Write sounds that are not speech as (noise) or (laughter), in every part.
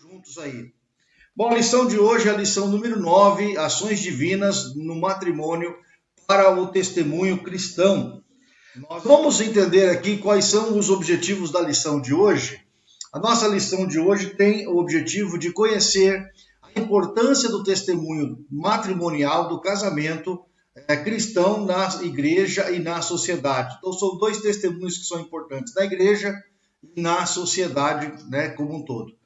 juntos aí. Bom, a lição de hoje é a lição número 9, ações divinas no matrimônio para o testemunho cristão. Nós vamos entender aqui quais são os objetivos da lição de hoje. A nossa lição de hoje tem o objetivo de conhecer a importância do testemunho matrimonial do casamento é, cristão na igreja e na sociedade. Então, são dois testemunhos que são importantes na igreja e na sociedade né, como um todo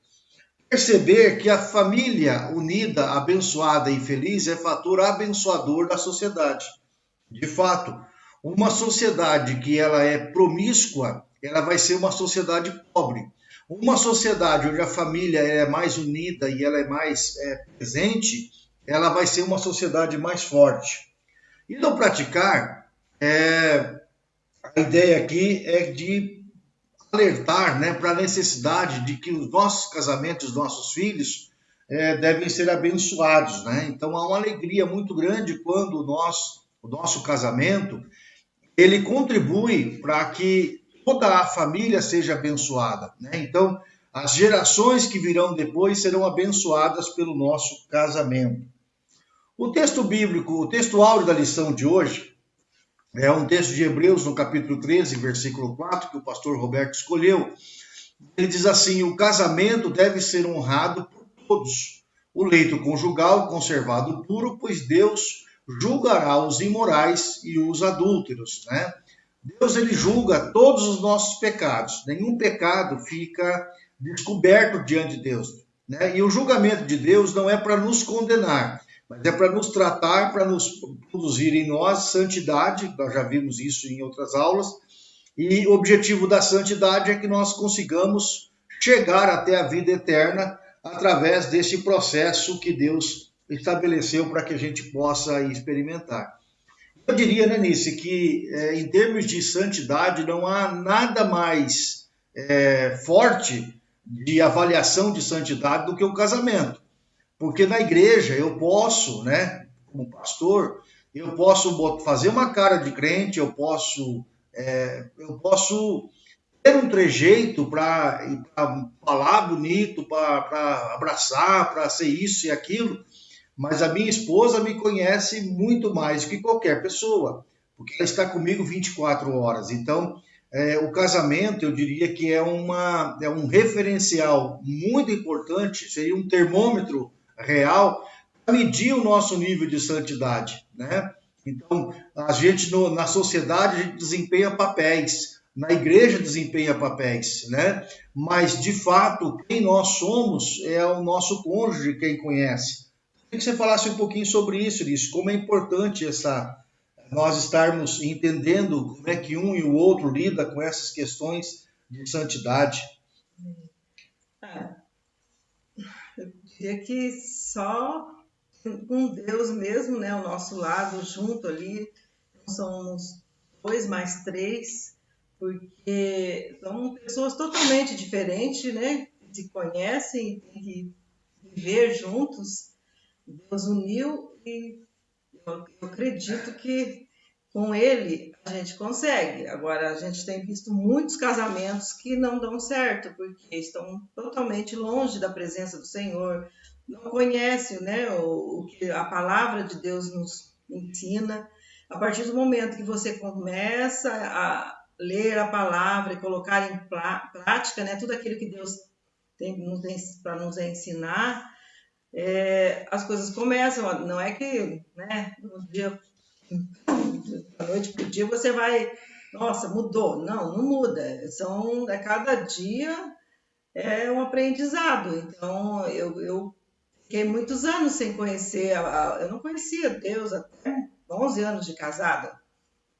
perceber que a família unida, abençoada e feliz é fator abençoador da sociedade. De fato, uma sociedade que ela é promíscua, ela vai ser uma sociedade pobre. Uma sociedade onde a família é mais unida e ela é mais é, presente, ela vai ser uma sociedade mais forte. E no praticar, é, a ideia aqui é de alertar né, para a necessidade de que os nossos casamentos, os nossos filhos, é, devem ser abençoados. Né? Então há uma alegria muito grande quando nosso, o nosso casamento ele contribui para que toda a família seja abençoada. Né? Então, as gerações que virão depois serão abençoadas pelo nosso casamento. O texto bíblico, o texto áureo da lição de hoje, é um texto de Hebreus, no capítulo 13, versículo 4, que o pastor Roberto escolheu. Ele diz assim: O casamento deve ser honrado por todos, o leito conjugal conservado puro, pois Deus julgará os imorais e os adúlteros. Né? Deus ele julga todos os nossos pecados, nenhum pecado fica descoberto diante de Deus. Né? E o julgamento de Deus não é para nos condenar, mas é para nos tratar, para nos produzir em nós santidade, nós já vimos isso em outras aulas, e o objetivo da santidade é que nós consigamos chegar até a vida eterna através desse processo que Deus estabeleceu para que a gente possa experimentar. Eu diria, né, Nice, que é, em termos de santidade não há nada mais é, forte de avaliação de santidade do que o casamento. Porque na igreja eu posso, né, como pastor, eu posso fazer uma cara de crente, eu posso, é, eu posso ter um trejeito para falar bonito, para abraçar, para ser isso e aquilo, mas a minha esposa me conhece muito mais do que qualquer pessoa, porque ela está comigo 24 horas. Então, é, o casamento, eu diria que é, uma, é um referencial muito importante, seria um termômetro real para medir o nosso nível de santidade, né? Então, a gente no, na sociedade a gente desempenha papéis, na igreja desempenha papéis, né? Mas de fato, quem nós somos é o nosso cônjuge quem conhece. Queria que você falasse um pouquinho sobre isso, Liz, como é importante essa nós estarmos entendendo como é que um e o outro lida com essas questões de santidade. É diria que só com Deus mesmo, né, ao nosso lado, junto ali, somos dois mais três, porque são pessoas totalmente diferentes, né, que se conhecem, tem que viver juntos. Deus uniu e eu acredito que com ele a gente consegue. Agora, a gente tem visto muitos casamentos que não dão certo, porque estão totalmente longe da presença do Senhor, não conhecem né, o, o que a palavra de Deus nos ensina. A partir do momento que você começa a ler a palavra e colocar em prática né, tudo aquilo que Deus tem para nos ensinar, é, as coisas começam. Não é que né, um dia da noite para o dia você vai, nossa, mudou. Não, não muda. São, a cada dia é um aprendizado. Então, eu, eu fiquei muitos anos sem conhecer, a, a, eu não conhecia Deus até 11 anos de casada.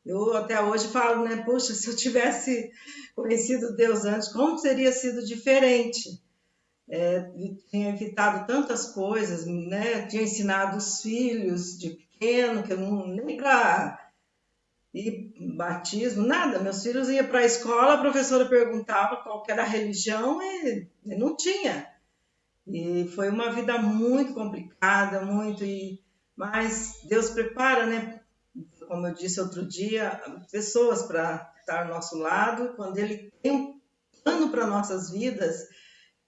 Eu até hoje falo, né, poxa, se eu tivesse conhecido Deus antes, como teria sido diferente? É, tinha evitado tantas coisas, né? Tinha ensinado os filhos de pequeno, que eu não nem para ir batismo, nada. Meus filhos iam para a escola, a professora perguntava qual era a religião e, e, não tinha. E foi uma vida muito complicada, muito e mas Deus prepara, né? Como eu disse outro dia, pessoas para estar ao nosso lado. Quando Ele tem um plano para nossas vidas,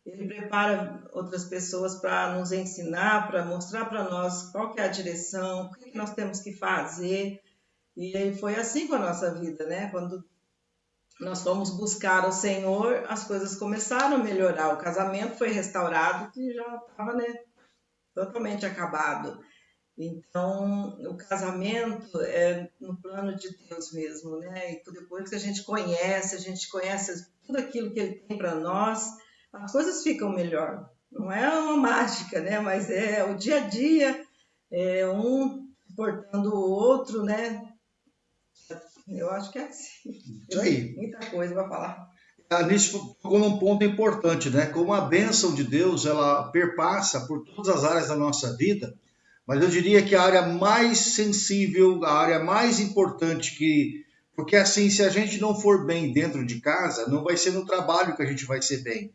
ele prepara outras pessoas para nos ensinar, para mostrar para nós qual é a direção, o que nós temos que fazer. E foi assim com a nossa vida, né? Quando nós fomos buscar o Senhor, as coisas começaram a melhorar. O casamento foi restaurado, que já estava né, totalmente acabado. Então, o casamento é no plano de Deus mesmo, né? E depois que a gente conhece, a gente conhece tudo aquilo que Ele tem para nós, as coisas ficam melhor. Não é uma mágica, né? Mas é o dia a dia, é um portando o outro, né? Eu acho que é assim. Isso aí. Muita coisa para falar. A Alice tocou num ponto importante, né? Como a bênção de Deus, ela perpassa por todas as áreas da nossa vida, mas eu diria que a área mais sensível, a área mais importante que porque assim, se a gente não for bem dentro de casa, não vai ser no trabalho que a gente vai ser bem.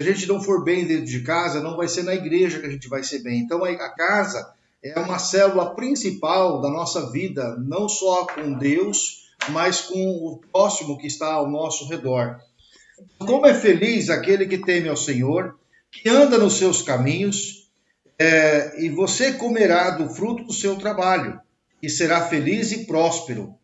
Se a gente não for bem dentro de casa, não vai ser na igreja que a gente vai ser bem. Então a casa é uma célula principal da nossa vida, não só com Deus, mas com o próximo que está ao nosso redor. Como é feliz aquele que teme ao Senhor, que anda nos seus caminhos, é, e você comerá do fruto do seu trabalho, e será feliz e próspero.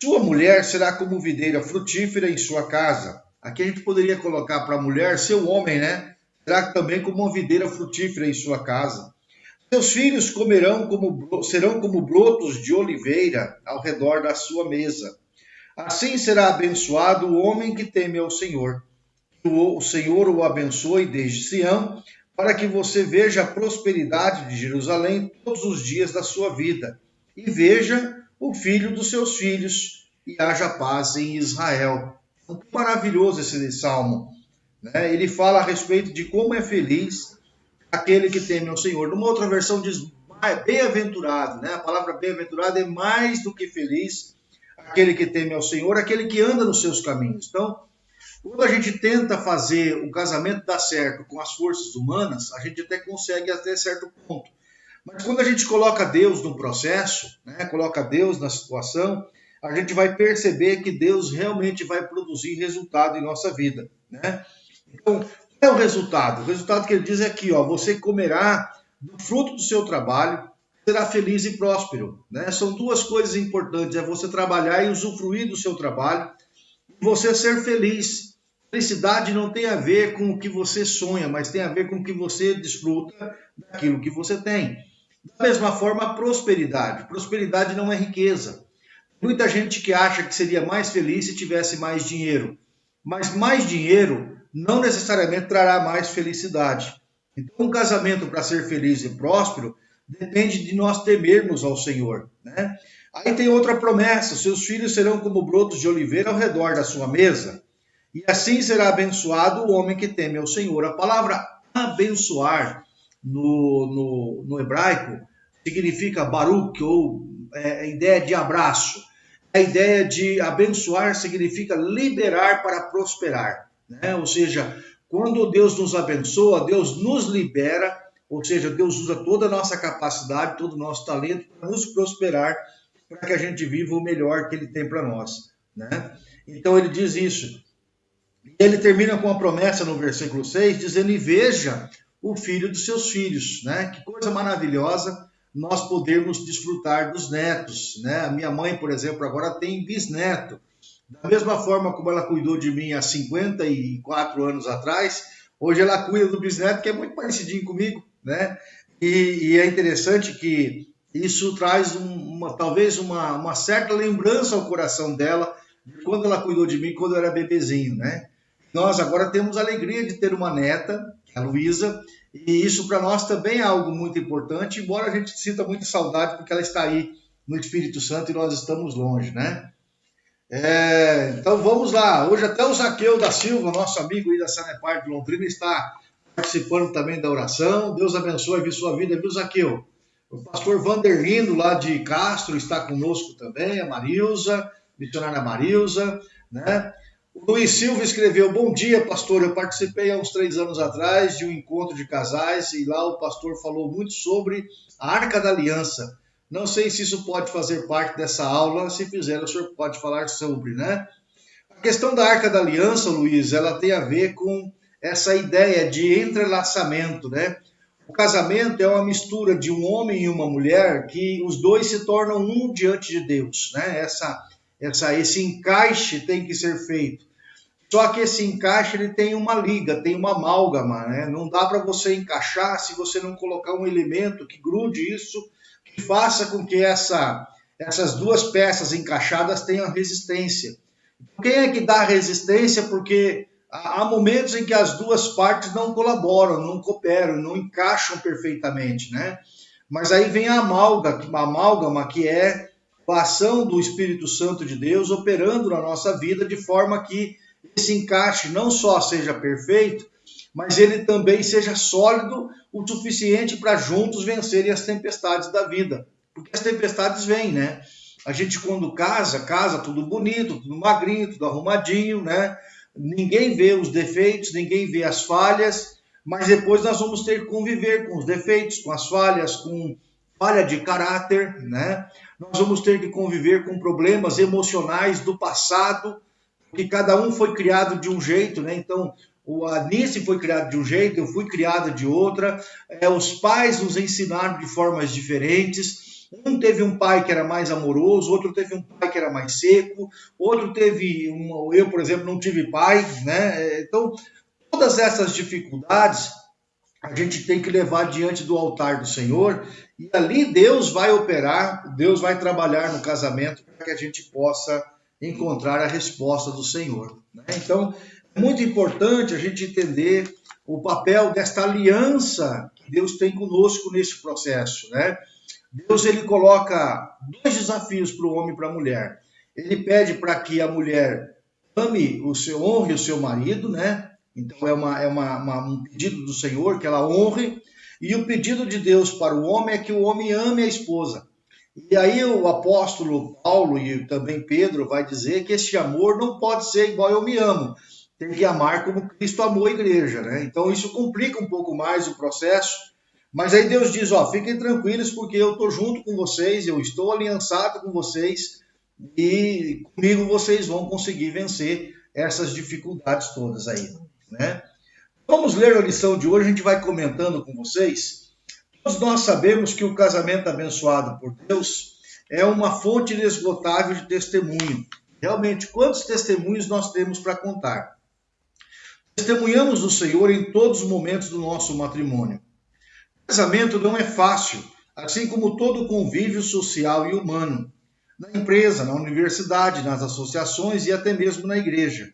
Sua mulher será como videira frutífera em sua casa. Aqui a gente poderia colocar para a mulher, seu homem, né? Será também como uma videira frutífera em sua casa. Seus filhos comerão como, serão como brotos de oliveira ao redor da sua mesa. Assim será abençoado o homem que teme ao Senhor. O Senhor o abençoe desde Sião para que você veja a prosperidade de Jerusalém todos os dias da sua vida e veja o filho dos seus filhos e haja paz em Israel. Então, maravilhoso esse salmo. Né? Ele fala a respeito de como é feliz aquele que teme ao Senhor. Numa outra versão diz bem-aventurado, né? A palavra bem-aventurado é mais do que feliz aquele que teme ao Senhor, aquele que anda nos seus caminhos. Então, quando a gente tenta fazer o casamento dar certo com as forças humanas, a gente até consegue até certo ponto. Mas quando a gente coloca Deus no processo, né, coloca Deus na situação, a gente vai perceber que Deus realmente vai produzir resultado em nossa vida. Né? Então, é o resultado? O resultado que ele diz é aqui, ó, você comerá do fruto do seu trabalho, será feliz e próspero. Né? São duas coisas importantes, é você trabalhar e usufruir do seu trabalho, e você ser feliz. Felicidade não tem a ver com o que você sonha, mas tem a ver com o que você desfruta daquilo que você tem. Da mesma forma, a prosperidade. Prosperidade não é riqueza. Muita gente que acha que seria mais feliz se tivesse mais dinheiro. Mas mais dinheiro não necessariamente trará mais felicidade. Então, um casamento para ser feliz e próspero depende de nós temermos ao Senhor. Né? Aí tem outra promessa: seus filhos serão como brotos de oliveira ao redor da sua mesa. E assim será abençoado o homem que teme ao Senhor. A palavra abençoar no, no, no hebraico significa baruch, ou é, a ideia de abraço. A ideia de abençoar significa liberar para prosperar. Né? Ou seja, quando Deus nos abençoa, Deus nos libera, ou seja, Deus usa toda a nossa capacidade, todo o nosso talento para nos prosperar, para que a gente viva o melhor que Ele tem para nós. Né? Então ele diz isso. Ele termina com a promessa no versículo 6, dizendo: E veja o filho dos seus filhos. Né? Que coisa maravilhosa nós podermos desfrutar dos netos. Né? A minha mãe, por exemplo, agora tem bisneto. Da mesma forma como ela cuidou de mim há 54 anos atrás, hoje ela cuida do bisneto, que é muito parecidinho comigo. Né? E, e é interessante que isso traz uma, talvez uma, uma certa lembrança ao coração dela de quando ela cuidou de mim quando eu era bebezinho, né? Nós agora temos a alegria de ter uma neta, a Luísa, e isso para nós também é algo muito importante, embora a gente sinta muita saudade porque ela está aí no Espírito Santo e nós estamos longe, né? É, então vamos lá. Hoje até o Zaqueu da Silva, nosso amigo aí da Sanepar de Londrina, está participando também da oração. Deus abençoe a sua vida, viu, Zaqueu? O pastor Vanderlindo, lá de Castro, está conosco também, a Marilza, missionária Marilza, né? O Luiz Silva escreveu: Bom dia, pastor. Eu participei há uns três anos atrás de um encontro de casais e lá o pastor falou muito sobre a Arca da Aliança. Não sei se isso pode fazer parte dessa aula. Se fizer, o senhor pode falar sobre, né? A questão da Arca da Aliança, Luiz, ela tem a ver com essa ideia de entrelaçamento, né? O casamento é uma mistura de um homem e uma mulher que os dois se tornam um diante de Deus, né? Essa, essa, esse encaixe tem que ser feito. Só que esse encaixe ele tem uma liga, tem uma amálgama, né? Não dá para você encaixar se você não colocar um elemento que grude isso, faça com que essa, essas duas peças encaixadas tenham resistência. Quem é que dá resistência? Porque há momentos em que as duas partes não colaboram, não cooperam, não encaixam perfeitamente, né? Mas aí vem a amálgama, a amálgama que é a ação do Espírito Santo de Deus operando na nossa vida de forma que esse encaixe não só seja perfeito, mas ele também seja sólido o suficiente para juntos vencerem as tempestades da vida. Porque as tempestades vêm, né? A gente quando casa, casa tudo bonito, tudo magrinho, tudo arrumadinho, né? Ninguém vê os defeitos, ninguém vê as falhas, mas depois nós vamos ter que conviver com os defeitos, com as falhas, com falha de caráter, né? Nós vamos ter que conviver com problemas emocionais do passado, porque cada um foi criado de um jeito, né? Então, o Anice foi criado de um jeito, eu fui criada de outra, é, os pais nos ensinaram de formas diferentes, um teve um pai que era mais amoroso, outro teve um pai que era mais seco, outro teve um, eu, por exemplo, não tive pai, né? Então, todas essas dificuldades a gente tem que levar diante do altar do Senhor e ali Deus vai operar, Deus vai trabalhar no casamento para que a gente possa encontrar a resposta do Senhor. Né? Então, muito importante a gente entender o papel desta aliança que Deus tem conosco nesse processo, né? Deus ele coloca dois desafios para o homem e para a mulher. Ele pede para que a mulher ame o seu, honre o seu marido, né? Então é, uma, é uma, uma, um pedido do Senhor que ela honre. E o pedido de Deus para o homem é que o homem ame a esposa. E aí o apóstolo Paulo e também Pedro vai dizer que esse amor não pode ser igual eu me amo. Tem que amar como Cristo amou a igreja, né? Então isso complica um pouco mais o processo mas aí Deus diz: ó, fiquem tranquilos, porque eu estou junto com vocês, eu estou aliançado com vocês, e comigo vocês vão conseguir vencer essas dificuldades todas aí, né? Vamos ler a lição de hoje, a gente vai comentando com vocês. Todos nós sabemos que o casamento abençoado por Deus é uma fonte inesgotável de testemunho. Realmente, quantos testemunhos nós temos para contar? Testemunhamos o Senhor em todos os momentos do nosso matrimônio. Casamento não é fácil, assim como todo convívio social e humano, na empresa, na universidade, nas associações e até mesmo na igreja.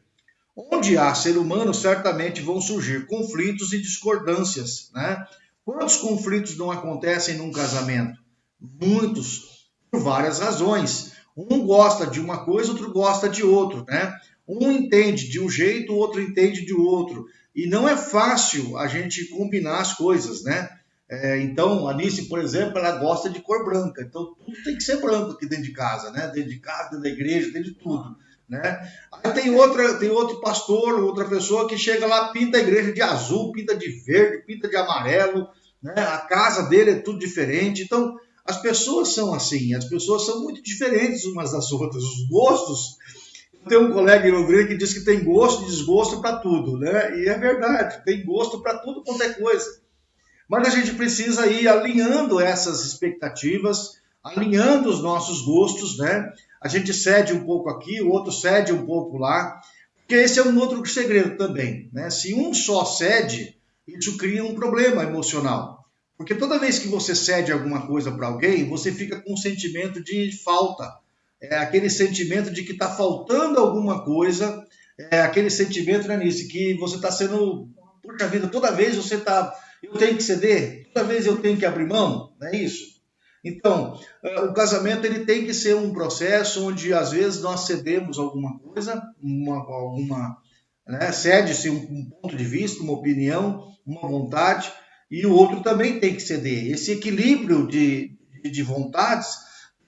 Onde há ser humano, certamente vão surgir conflitos e discordâncias, né? Quantos conflitos não acontecem num casamento? Muitos, por várias razões. Um gosta de uma coisa, outro gosta de outro, né? Um entende de um jeito, o outro entende de outro. E não é fácil a gente combinar as coisas, né? É, então, a Nice, por exemplo, ela gosta de cor branca. Então, tudo tem que ser branco aqui dentro de casa, né? Dentro de casa, dentro da igreja, dentro de tudo. Né? Aí tem, outra, tem outro pastor, outra pessoa que chega lá, pinta a igreja de azul, pinta de verde, pinta de amarelo. Né? A casa dele é tudo diferente. Então, as pessoas são assim, as pessoas são muito diferentes umas das outras. Os gostos. Tem um colega em Londrina que diz que tem gosto e desgosto para tudo, né? E é verdade, tem gosto para tudo quanto é coisa. Mas a gente precisa ir alinhando essas expectativas, alinhando os nossos gostos, né? A gente cede um pouco aqui, o outro cede um pouco lá, porque esse é um outro segredo também, né? Se um só cede, isso cria um problema emocional. Porque toda vez que você cede alguma coisa para alguém, você fica com um sentimento de falta. É aquele sentimento de que está faltando alguma coisa, é aquele sentimento, né, Nice, que você está sendo. Puxa vida, toda vez você está eu tenho que ceder? Toda vez eu tenho que abrir mão? Não é isso? Então, eh, o casamento ele tem que ser um processo onde às vezes nós cedemos alguma coisa, uma, alguma, né, cede-se um, um, ponto de vista, uma opinião, uma vontade, e o outro também tem que ceder. Esse equilíbrio de, de, de vontades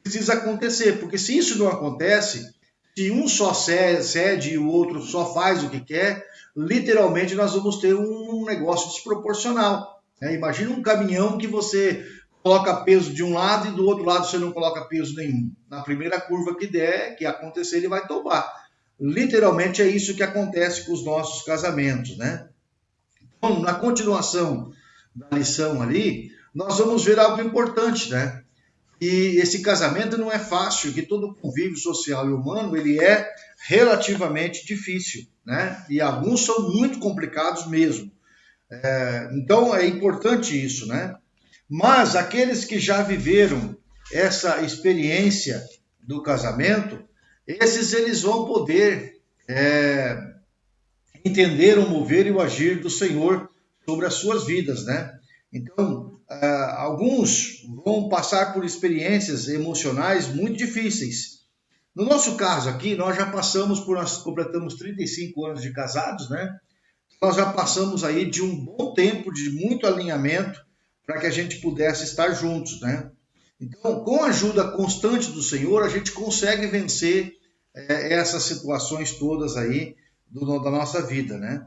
precisa acontecer, porque se isso não acontece, se um só cede e o outro só faz o que quer, literalmente nós vamos ter um negócio desproporcional. Né? Imagina um caminhão que você coloca peso de um lado e do outro lado você não coloca peso nenhum. Na primeira curva que der, que acontecer, ele vai tombar. Literalmente é isso que acontece com os nossos casamentos, né? Então, na continuação da lição ali, nós vamos ver algo importante, né? E esse casamento não é fácil, que todo convívio social e humano ele é relativamente difícil, né? E alguns são muito complicados mesmo. É, então é importante isso, né? Mas aqueles que já viveram essa experiência do casamento, esses eles vão poder é, entender o mover e o agir do Senhor sobre as suas vidas, né? Então, uh, alguns vão passar por experiências emocionais muito difíceis. No nosso caso aqui, nós já passamos por, nós completamos 35 anos de casados, né? Nós já passamos aí de um bom tempo de muito alinhamento para que a gente pudesse estar juntos, né? Então, com a ajuda constante do Senhor, a gente consegue vencer é, essas situações todas aí do, da nossa vida, né?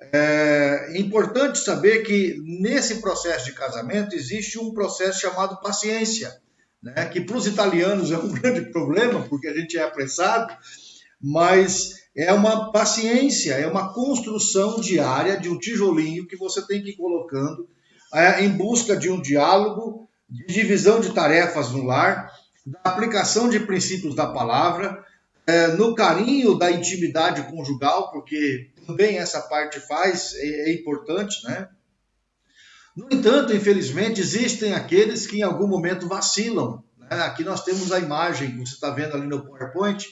É importante saber que nesse processo de casamento existe um processo chamado paciência, né? que para os italianos é um (laughs) grande problema, porque a gente é apressado, mas é uma paciência, é uma construção diária de um tijolinho que você tem que ir colocando é, em busca de um diálogo, de divisão de tarefas no lar, da aplicação de princípios da palavra, é, no carinho da intimidade conjugal, porque também essa parte faz, é, é importante, né? No entanto, infelizmente, existem aqueles que em algum momento vacilam. Né? Aqui nós temos a imagem que você está vendo ali no PowerPoint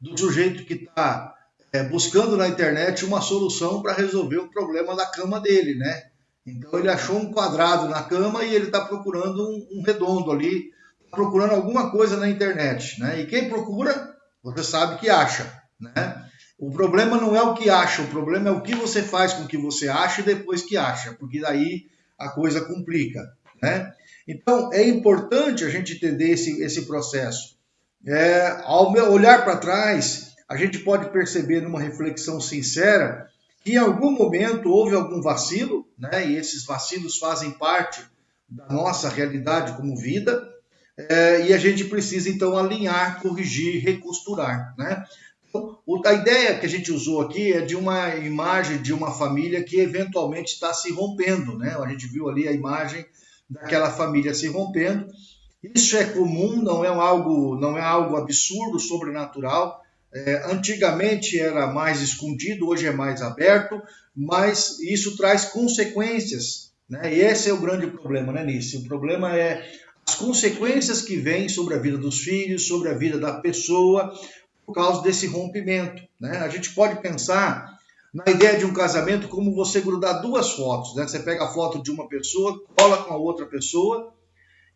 do sujeito que está é, buscando na internet uma solução para resolver o problema da cama dele, né? Então ele achou um quadrado na cama e ele está procurando um, um, redondo ali, tá procurando alguma coisa na internet, né? E quem procura, você sabe que acha, né? O problema não é o que acha, o problema é o que você faz com o que você acha e depois que acha, porque daí a coisa complica, né? Então, é importante a gente entender esse, esse processo. É, ao olhar para trás, a gente pode perceber numa reflexão sincera que em algum momento houve algum vacilo, né? E esses vacilos fazem parte da nossa realidade como vida, é, e a gente precisa então alinhar, corrigir, recosturar, né? A ideia que a gente usou aqui é de uma imagem de uma família que eventualmente está se rompendo, né? A gente viu ali a imagem daquela família se rompendo. Isso é comum, não é algo, não é algo absurdo, sobrenatural. É, antigamente era mais escondido, hoje é mais aberto, mas isso traz consequências, né? E esse é o grande problema, né, Nisso? O problema é as consequências que vêm sobre a vida dos filhos, sobre a vida da pessoa, por causa desse rompimento. Né? A gente pode pensar na ideia de um casamento como você grudar duas fotos. Né? Você pega a foto de uma pessoa, cola com a outra pessoa,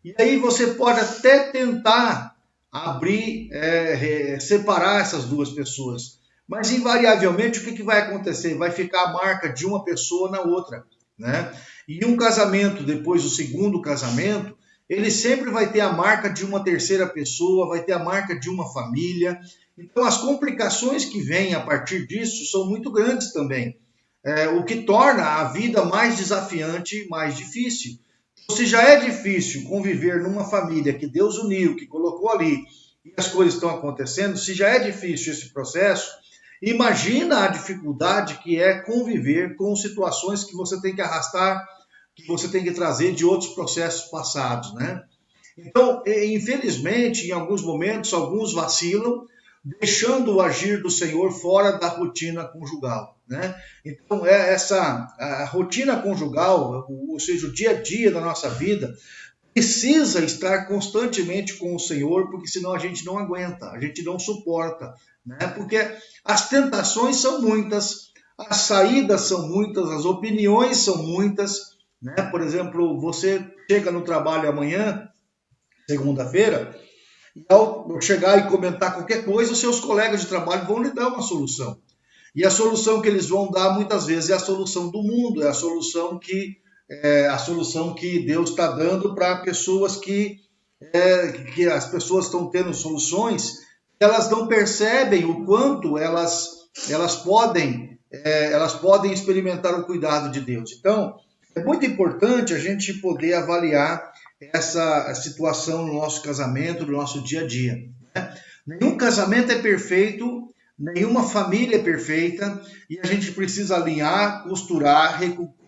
e aí você pode até tentar abrir, é, separar essas duas pessoas. Mas invariavelmente o que, que vai acontecer? Vai ficar a marca de uma pessoa na outra. Né? E um casamento, depois do segundo casamento, ele sempre vai ter a marca de uma terceira pessoa, vai ter a marca de uma família, então, as complicações que vêm a partir disso são muito grandes também, é, o que torna a vida mais desafiante mais difícil. Então, se já é difícil conviver numa família que Deus uniu, que colocou ali, e as coisas estão acontecendo, se já é difícil esse processo, imagina a dificuldade que é conviver com situações que você tem que arrastar, que você tem que trazer de outros processos passados, né? Então, infelizmente, em alguns momentos, alguns vacilam, deixando o agir do Senhor fora da rotina conjugal. Né? Então, é essa a rotina conjugal, ou seja, o dia a dia da nossa vida, precisa estar constantemente com o Senhor, porque senão a gente não aguenta, a gente não suporta. Né? Porque as tentações são muitas, as saídas são muitas, as opiniões são muitas. Né? Por exemplo, você chega no trabalho amanhã, segunda-feira, e ao chegar e comentar qualquer coisa, os seus colegas de trabalho vão lhe dar uma solução. E a solução que eles vão dar muitas vezes é a solução do mundo, é a solução que é a solução que Deus está dando para pessoas que é, que as pessoas estão tendo soluções, elas não percebem o quanto elas elas podem é, elas podem experimentar o cuidado de Deus. Então é muito importante a gente poder avaliar essa situação no nosso casamento, no nosso dia a dia. Né? Nenhum casamento é perfeito, nenhuma família é perfeita e a gente precisa alinhar, costurar,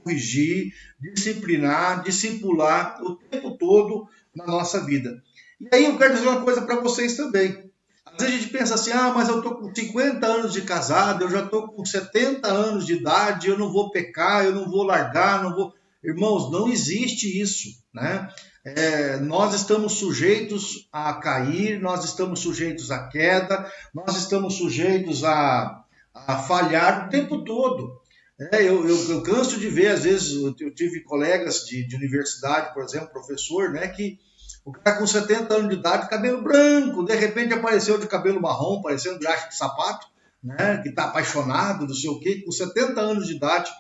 corrigir, disciplinar, discipular o tempo todo na nossa vida. E aí eu quero dizer uma coisa para vocês também. Às vezes a gente pensa assim, ah, mas eu estou com 50 anos de casado, eu já estou com 70 anos de idade, eu não vou pecar, eu não vou largar, não vou... Irmãos, não existe isso, né? É, nós estamos sujeitos a cair, nós estamos sujeitos à queda, nós estamos sujeitos a, a falhar o tempo todo. É, eu, eu, eu, canso de ver, às vezes, eu, tive colegas de, de, universidade, por exemplo, professor, né, que o cara com 70 anos de idade, cabelo branco, de repente apareceu de cabelo marrom, parecendo graxa de sapato, né, que está apaixonado, não sei o quê, com 70 anos de idade.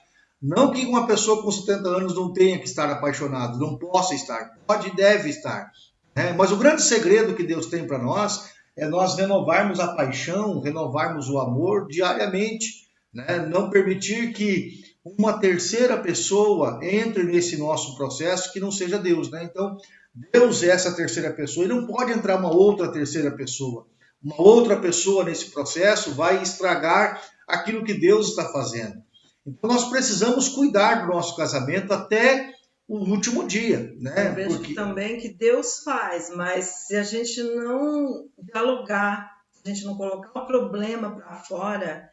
Não que uma pessoa com 70 anos não tenha que estar apaixonado, não possa estar, pode e deve estar. Né? Mas o grande segredo que Deus tem para nós é nós renovarmos a paixão, renovarmos o amor diariamente, né? não permitir que uma terceira pessoa entre nesse nosso processo que não seja Deus. Né? Então, Deus é essa terceira pessoa e não pode entrar uma outra terceira pessoa. Uma outra pessoa nesse processo vai estragar aquilo que Deus está fazendo. Então nós precisamos cuidar do nosso casamento até o último dia, né? Eu vejo Porque... também que Deus faz, mas se a gente não dialogar, se a gente não colocar o problema para fora,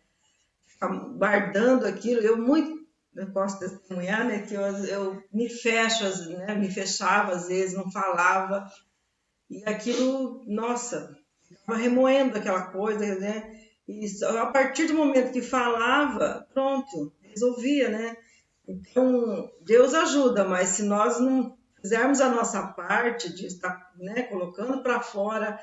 guardando aquilo, eu muito eu posso testemunhar, né, que eu, eu me fecho, né, me fechava às vezes, não falava, e aquilo, nossa, ficava remoendo aquela coisa, né, e a partir do momento que falava, pronto, resolvia, né? Então, Deus ajuda, mas se nós não fizermos a nossa parte de estar né, colocando para fora,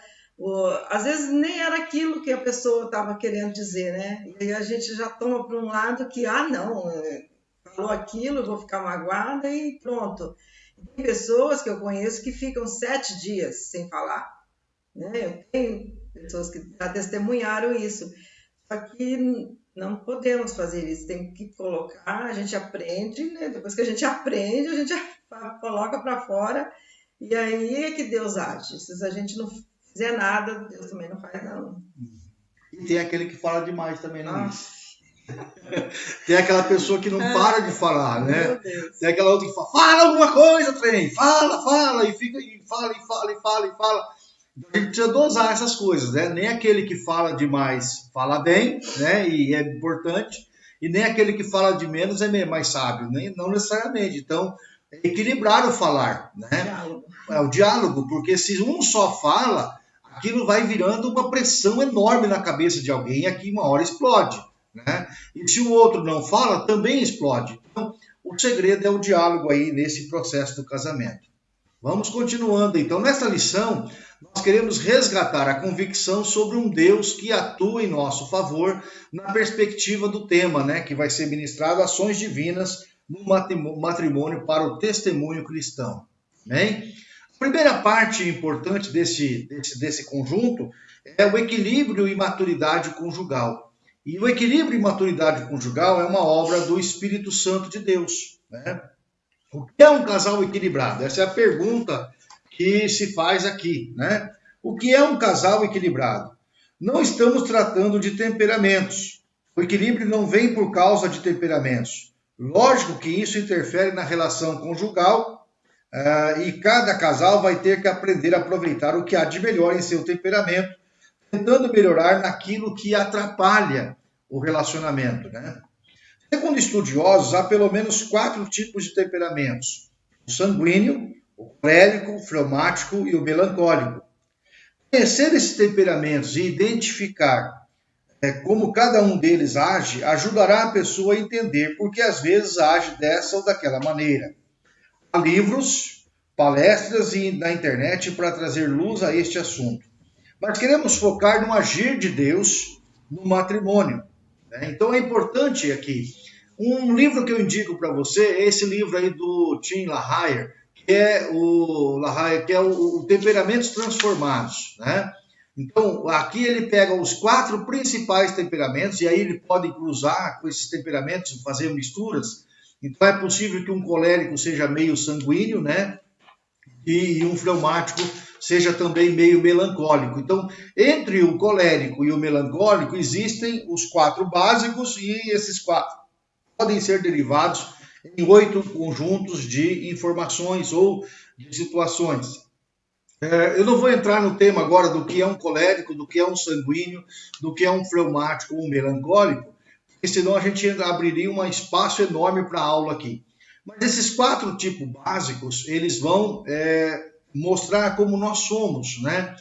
às vezes nem era aquilo que a pessoa estava querendo dizer, né? E a gente já toma para um lado que, ah, não, é, falou aquilo, vou ficar magoada e pronto. Tem pessoas que eu conheço que ficam sete dias sem falar. Né? Eu tenho pessoas que já testemunharam isso. Só que não podemos fazer isso, tem que colocar, a gente aprende, né? depois que a gente aprende, a gente (laughs) coloca para fora e aí é que Deus age. Se a gente não fizer nada, Deus também não faz não. E tem aquele que fala demais também, não é? Tem aquela pessoa que não para de falar, né? Tem aquela outra que fala, fala alguma coisa, trem, fala, fala, e fica, e fala, e fala, e fala, e fala. A gente precisa dosar essas coisas, né? Nem aquele que fala demais fala bem, né? E é importante, e nem aquele que fala de menos é mais sábio, nem, não necessariamente. Então, é equilibrar o falar, né? Diálogo. É o diálogo, porque se um só fala, aquilo vai virando uma pressão enorme na cabeça de alguém e aqui uma hora explode, né? E se o outro não fala, também explode. Então, o segredo é o diálogo aí nesse processo do casamento. Vamos continuando então. Nesta lição, nós queremos resgatar a convicção sobre um Deus que atua em nosso favor na perspectiva do tema, né, que vai ser ministrado ações divinas no matrimônio para o testemunho cristão. Amém? A primeira parte importante desse, desse, desse conjunto é o equilíbrio e maturidade conjugal. E o equilíbrio e maturidade conjugal é uma obra do Espírito Santo de Deus. Né? O que é um casal equilibrado? Essa é a pergunta que se faz aqui, né? O que é um casal equilibrado? Não estamos tratando de temperamentos. O equilíbrio não vem por causa de temperamentos. Lógico que isso interfere na relação conjugal uh, e cada casal vai ter que aprender a aproveitar o que há de melhor em seu temperamento, tentando melhorar naquilo que atrapalha o relacionamento. Né? Segundo estudiosos, há pelo menos quatro tipos de temperamentos: o sanguíneo, o colérico, o fleumático e o melancólico. Conhecer esses temperamentos e identificar é, como cada um deles age ajudará a pessoa a entender por que às vezes age dessa ou daquela maneira. Há livros, palestras e na internet para trazer luz a este assunto. Mas queremos focar no agir de Deus no matrimônio. Né? Então é importante aqui. Um livro que eu indico para você é esse livro aí do Tim LaHaye, que é o LaHaye, que é o, o Temperamentos Transformados, né? Então, aqui ele pega os quatro principais temperamentos, e aí ele pode cruzar com esses temperamentos, fazer misturas. Então, é possível que um colérico seja meio sanguíneo, né? E um fleumático seja também meio melancólico. Então, entre o colérico e o melancólico existem os quatro básicos e esses quatro podem ser derivados em oito conjuntos de informações ou de situações. É, eu não vou entrar no tema agora do que é um colérico, do que é um sanguíneo, do que é um fleumático ou um melancólico, porque senão a gente abriria um espaço enorme para a aula aqui. Mas esses quatro tipos básicos, eles vão é, mostrar como nós somos, né?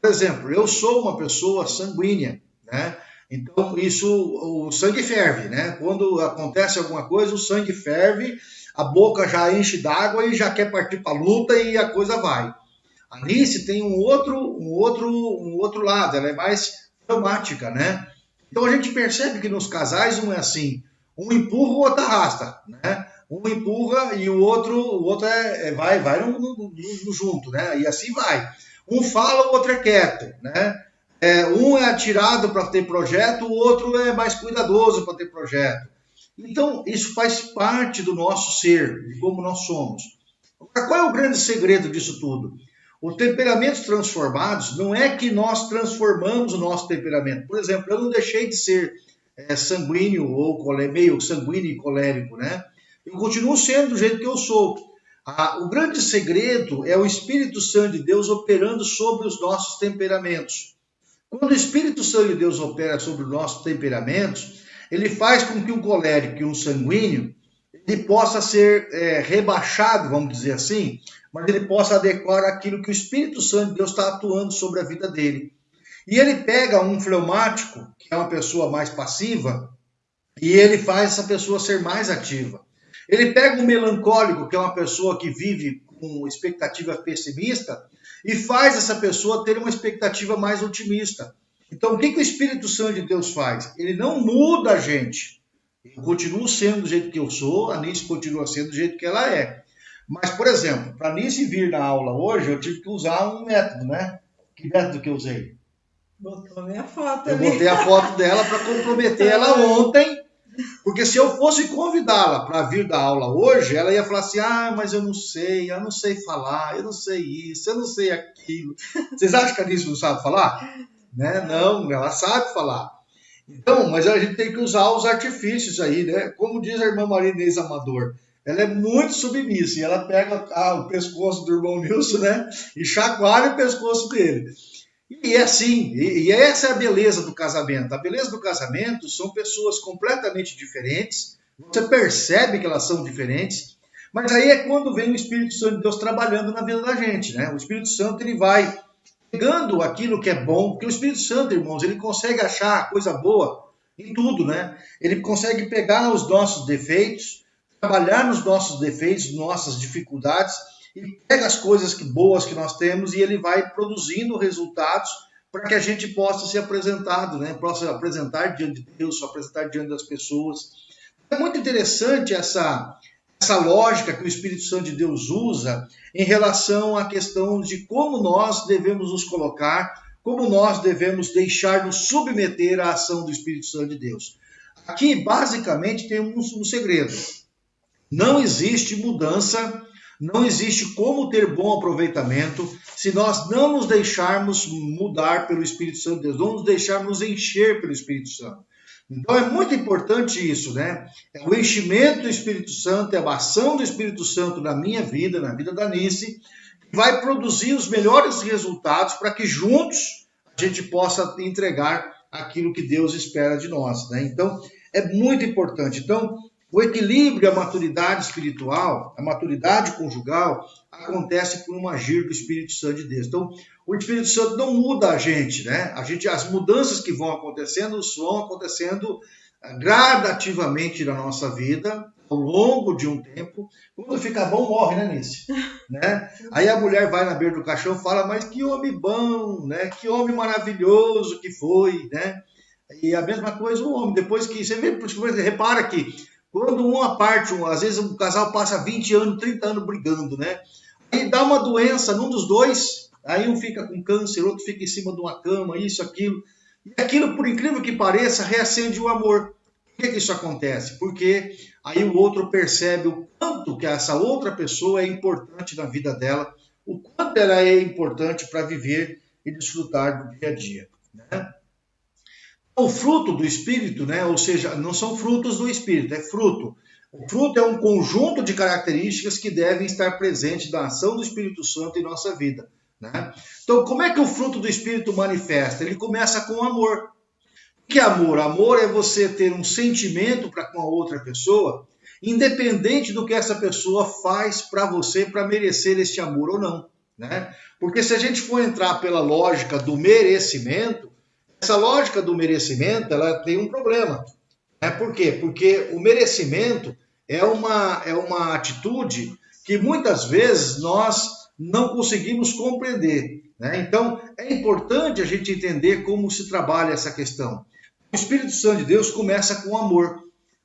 Por exemplo, eu sou uma pessoa sanguínea, né? Então, isso, o sangue ferve, né? Quando acontece alguma coisa, o sangue ferve, a boca já enche d'água e já quer partir para a luta e a coisa vai. A tem um outro, um outro, um outro lado, ela é mais traumática, né? Então a gente percebe que nos casais um é assim, um empurra, o outro arrasta, né? Um empurra e o outro, o outro é, é vai, vai no, no, no, junto, né? E assim vai. Um fala, o outro é quieto, né? É, um é atirado para ter projeto, o outro é mais cuidadoso para ter projeto. Então, isso faz parte do nosso ser, de como nós somos. Qual é o grande segredo disso tudo? Os temperamentos transformados não é que nós transformamos o nosso temperamento. Por exemplo, eu não deixei de ser é, sanguíneo ou meio sanguíneo e colérico, né? Eu continuo sendo do jeito que eu sou. O grande segredo é o Espírito Santo de Deus operando sobre os nossos temperamentos. Quando o Espírito Santo de Deus opera sobre os nossos temperamentos, ele faz com que um colérico e um sanguíneo ele possa ser é, rebaixado, vamos dizer assim, mas ele possa adequar aquilo que o Espírito Santo de Deus está atuando sobre a vida dele. E ele pega um fleumático, que é uma pessoa mais passiva, e ele faz essa pessoa ser mais ativa. Ele pega um melancólico, que é uma pessoa que vive com expectativa pessimista, e faz essa pessoa ter uma expectativa mais otimista. Então, o que, que o Espírito Santo de Deus faz? Ele não muda a gente. Eu continuo sendo do jeito que eu sou, a Nice continua sendo do jeito que ela é. Mas, por exemplo, para Nice vir na aula hoje, eu tive que usar um método, né? Que método que eu usei? Botou a minha foto Eu ali. botei a foto dela para comprometer (laughs) ela ontem, porque se eu fosse convidá-la para vir da aula hoje, ela ia falar assim: ah, mas eu não sei, eu não sei falar, eu não sei isso, eu não sei aquilo. Vocês acham que a Nice não sabe falar? Né? Não, ela sabe falar. Então, mas a gente tem que usar os artifícios aí, né? Como diz a irmã Maria Inês Amador, ela é muito submissa e ela pega ah, o pescoço do irmão Nilson, né? E chacoalha o pescoço dele. E é assim, e, essa é a beleza do casamento. A beleza do casamento são pessoas completamente diferentes, você percebe que elas são diferentes, mas aí é quando vem o Espírito Santo de Deus trabalhando na vida da gente, né? O Espírito Santo ele vai pegando aquilo que é bom, porque o Espírito Santo, irmãos, ele consegue achar coisa boa em tudo, né? Ele consegue pegar os nossos defeitos, trabalhar nos nossos defeitos, nossas dificuldades, e pega as coisas que, boas que nós temos e ele vai produzindo resultados para que a gente possa ser apresentado, né? possa apresentar diante de Deus, apresentar diante das pessoas. É muito interessante essa, essa lógica que o Espírito Santo de Deus usa em relação à questão de como nós devemos nos colocar, como nós devemos deixar nos submeter à ação do Espírito Santo de Deus. Aqui, basicamente, temos um segredo. Não existe mudança, não existe como ter bom aproveitamento se nós não nos deixarmos mudar pelo Espírito Santo de Deus, não nos deixarmos encher pelo Espírito Santo. Então é muito importante isso, né? É o enchimento do Espírito Santo, é a ação do Espírito Santo na minha vida, na vida da Nice, vai produzir os melhores resultados para que juntos a gente possa entregar aquilo que Deus espera de nós, né? Então é muito importante. Então o equilíbrio, a maturidade espiritual, a maturidade conjugal, acontece por um agir do Espírito Santo de Deus. Então, o Espírito Santo não muda a gente, né? A gente, as mudanças que vão acontecendo vão acontecendo eh, gradativamente na nossa vida, ao longo de um tempo. Quando fica bom, morre, né, Nice? (laughs) né? Aí a mulher vai na beira do caixão e fala, mas que homem bom, né? Que homem maravilhoso que foi, né? E a mesma coisa o homem, depois que você vê, repara que quando uma parte, às vezes um casal passa 20 anos, 30 anos brigando, né? Aí dá uma doença num dos dois, aí um fica com câncer, outro fica em cima de uma cama, isso, aquilo. E aquilo, por incrível que pareça, reacende o amor. Por que, que isso acontece? Porque aí o outro percebe o quanto que essa outra pessoa é importante na vida dela, o quanto ela é importante para viver e desfrutar do dia a dia. Né? O fruto do Espírito, né? ou seja, não são frutos do Espírito, é fruto. O fruto é um conjunto de características que devem estar presentes na ação do Espírito Santo em nossa vida. Né? Então, como é que o fruto do Espírito manifesta? Ele começa com amor. Que é amor? Amor é você ter um sentimento para com a outra pessoa, independente do que essa pessoa faz para você para merecer este amor ou não. Né? Porque se a gente for entrar pela lógica do merecimento, essa lógica do merecimento ela tem um problema. Né? Por quê? Porque o merecimento é uma, é uma atitude que muitas vezes nós não conseguimos compreender. Né? Então, é importante a gente entender como se trabalha essa questão. O Espírito Santo de Deus começa com amor.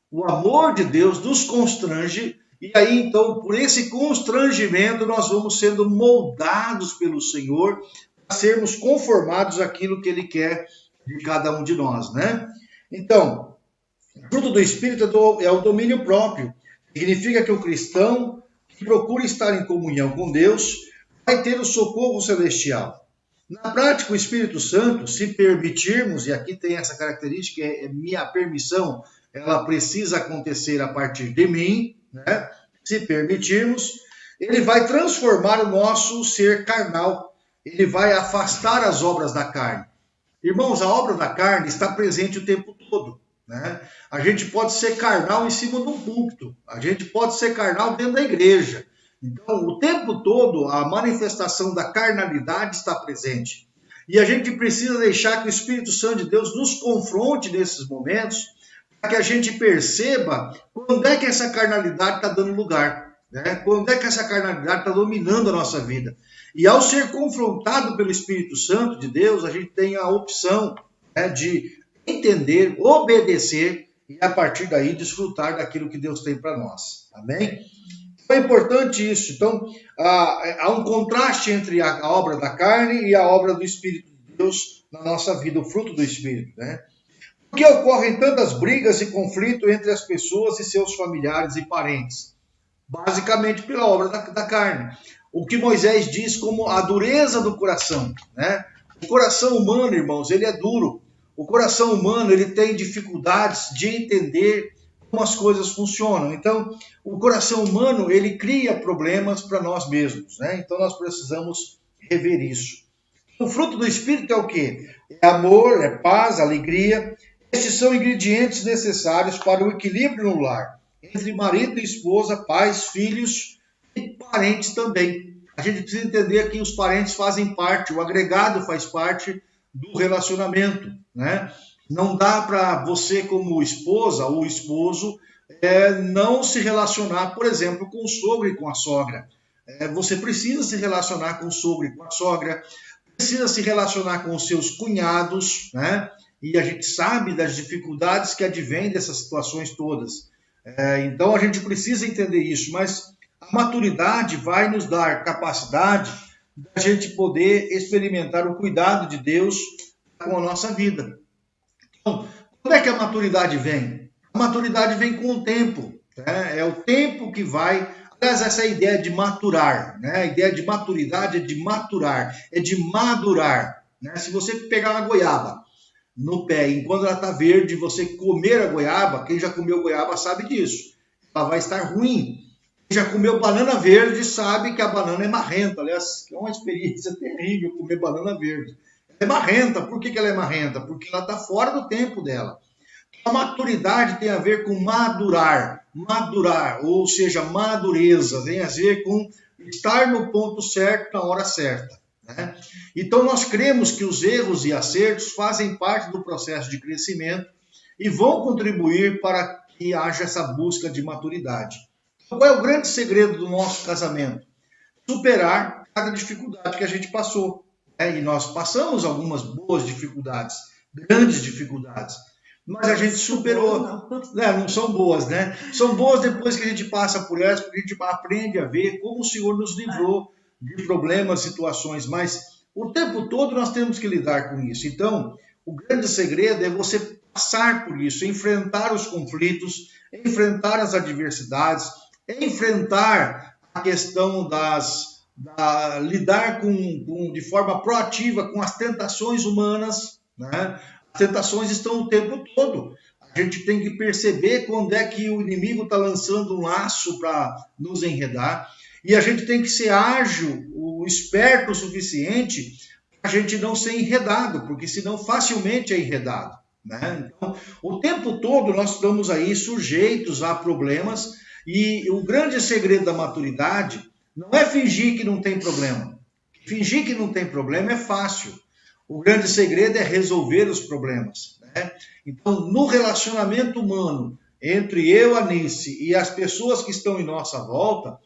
O amor de Deus nos constrange, e aí, então, por esse constrangimento, nós vamos sendo moldados pelo Senhor sermos conformados àquilo que Ele quer de cada um de nós, né? Então, fruto do Espírito é, é o domínio próprio. Significa que o cristão que procura estar em comunhão com Deus vai ter o socorro celestial. Na prática, o Espírito Santo, se permitirmos, e aqui tem essa característica, é, é minha permissão, ela precisa acontecer a partir de mim, né? Se permitirmos, ele vai transformar o nosso ser carnal, ele vai afastar as obras da carne. Irmãos, a obra da carne está presente o tempo todo. Né? A gente pode ser carnal em cima de um púlpito, a gente pode ser carnal dentro da igreja, então, o tempo todo, a manifestação da carnalidade está presente. E a gente precisa deixar que o Espírito Santo de Deus nos confronte nesses momentos, para que a gente perceba quando é que essa carnalidade está dando lugar, né? quando é que essa carnalidade está dominando a nossa vida. E ao ser confrontado pelo Espírito Santo de Deus, a gente tem a opção né, de entender, obedecer e a partir daí desfrutar daquilo que Deus tem para nós. Amém? É importante isso. Então, há, um contraste entre a, obra da carne e a obra do Espírito de Deus na nossa vida, o fruto do Espírito. Né? Por que ocorrem tantas brigas e conflitos entre as pessoas e seus familiares e parentes? Basicamente pela obra da, da carne. O que Moisés diz como a dureza do coração. Né? O coração humano, irmãos, ele é duro. O coração humano ele tem dificuldades de entender como as coisas funcionam. Então, o coração humano, ele cria problemas para nós mesmos, né? Então, nós precisamos rever isso. O fruto do Espírito é o quê? É amor, é paz, alegria. Estes são ingredientes necessários para o equilíbrio no lar, entre marido e esposa, pais, filhos parentes também. A gente precisa entender que os parentes fazem parte, o agregado faz parte do relacionamento, né? Não dá para você, como esposa ou esposo, é, não se relacionar, por exemplo, com o sogro e com a sogra. É, você precisa se relacionar com o sogro e com a sogra, precisa se relacionar com os seus cunhados, né? E a gente sabe das dificuldades que advêm dessas situações todas. É, então a gente precisa entender isso, mas a maturidade vai nos dar capacidade da gente poder experimentar o cuidado de Deus com a nossa vida. Então, quando é que a maturidade vem? A maturidade vem com o tempo. Né? É o tempo que vai. Aliás, essa ideia de maturar, né? a ideia de maturidade é de maturar, é de madurar. Né? Se você pegar uma goiaba no pé, enquanto ela está verde, você comer a goiaba, quem já comeu goiaba sabe disso. Ela vai estar ruim. Já comeu banana verde sabe que a banana é marrenta. Aliás, é uma experiência (laughs) terrível comer banana verde é marrenta. Por que, que ela é marrenta? Porque ela está fora do tempo dela. A maturidade tem a ver com madurar, madurar, ou seja, madureza, tem a ver com estar no ponto certo na hora certa. Né? Então, nós cremos que os erros e acertos fazem parte do processo de crescimento e vão contribuir para que haja essa busca de maturidade. Qual é o grande segredo do nosso casamento? Superar cada dificuldade que a gente passou. É, e nós passamos algumas boas dificuldades, grandes dificuldades, mas a gente superou. Né, não são boas, né? São boas depois que a gente passa por elas, porque a gente aprende a ver como o Senhor nos livrou de problemas, situações, mas o tempo todo nós temos que lidar com isso. Então, o grande segredo é você passar por isso, enfrentar os conflitos, enfrentar as adversidades, enfrentar a questão das da, lidar com, com, de forma proativa com as tentações humanas. Né? As tentações estão o tempo todo. A gente tem que perceber quando é que o inimigo está lançando um laço para nos enredar. E a gente tem que ser ágil, o esperto o suficiente para a gente não ser enredado, porque senão facilmente é enredado. Né? Então, o tempo todo nós estamos aí sujeitos a problemas e o grande segredo da maturidade não é fingir que não tem problema. Fingir que não tem problema é fácil. O grande segredo é resolver os problemas. Né? Então, no relacionamento humano entre eu, Anice, e as pessoas que estão em nossa volta,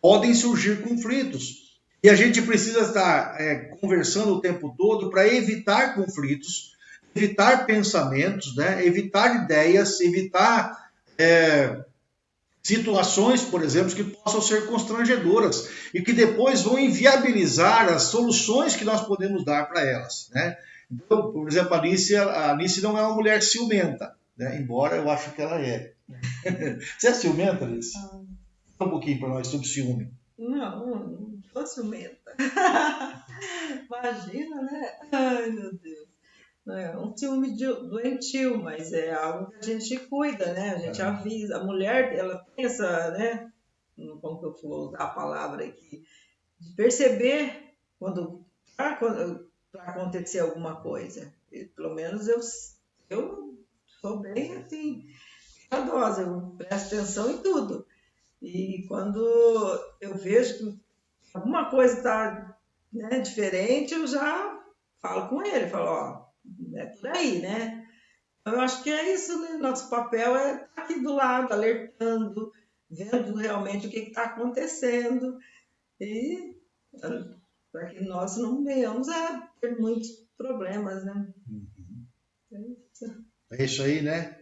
podem surgir conflitos. E a gente precisa estar é, conversando o tempo todo para evitar conflitos, evitar pensamentos, né? evitar ideias, evitar é, situações, por exemplo, que possam ser constrangedoras e que depois vão inviabilizar as soluções que nós podemos dar para elas. Né? Então, por exemplo, a Alice, a Alice não é uma mulher ciumenta, né? embora eu acho que ela é. (laughs) Você é ciumenta, Alice? Ah. um pouquinho para nós sobre ciúme. Não, não sou ciumenta. (laughs) Imagina, né? Ai, meu Deus é um ciúme doentio, mas é algo que a gente cuida, né? A gente é. avisa. A mulher, ela tem essa, né? Como que eu vou usar a palavra aqui? De perceber quando para acontecer alguma coisa. E, pelo menos eu, eu sou bem assim, cuidadosa, eu presto atenção em tudo. E quando eu vejo que alguma coisa está né, diferente, eu já falo com ele, falo, ó, é por aí, né? Eu acho que é isso, né? Nosso papel é estar aqui do lado, alertando, vendo realmente o que está acontecendo e para que nós não venhamos a ter muitos problemas, né? Uhum. É isso aí, né?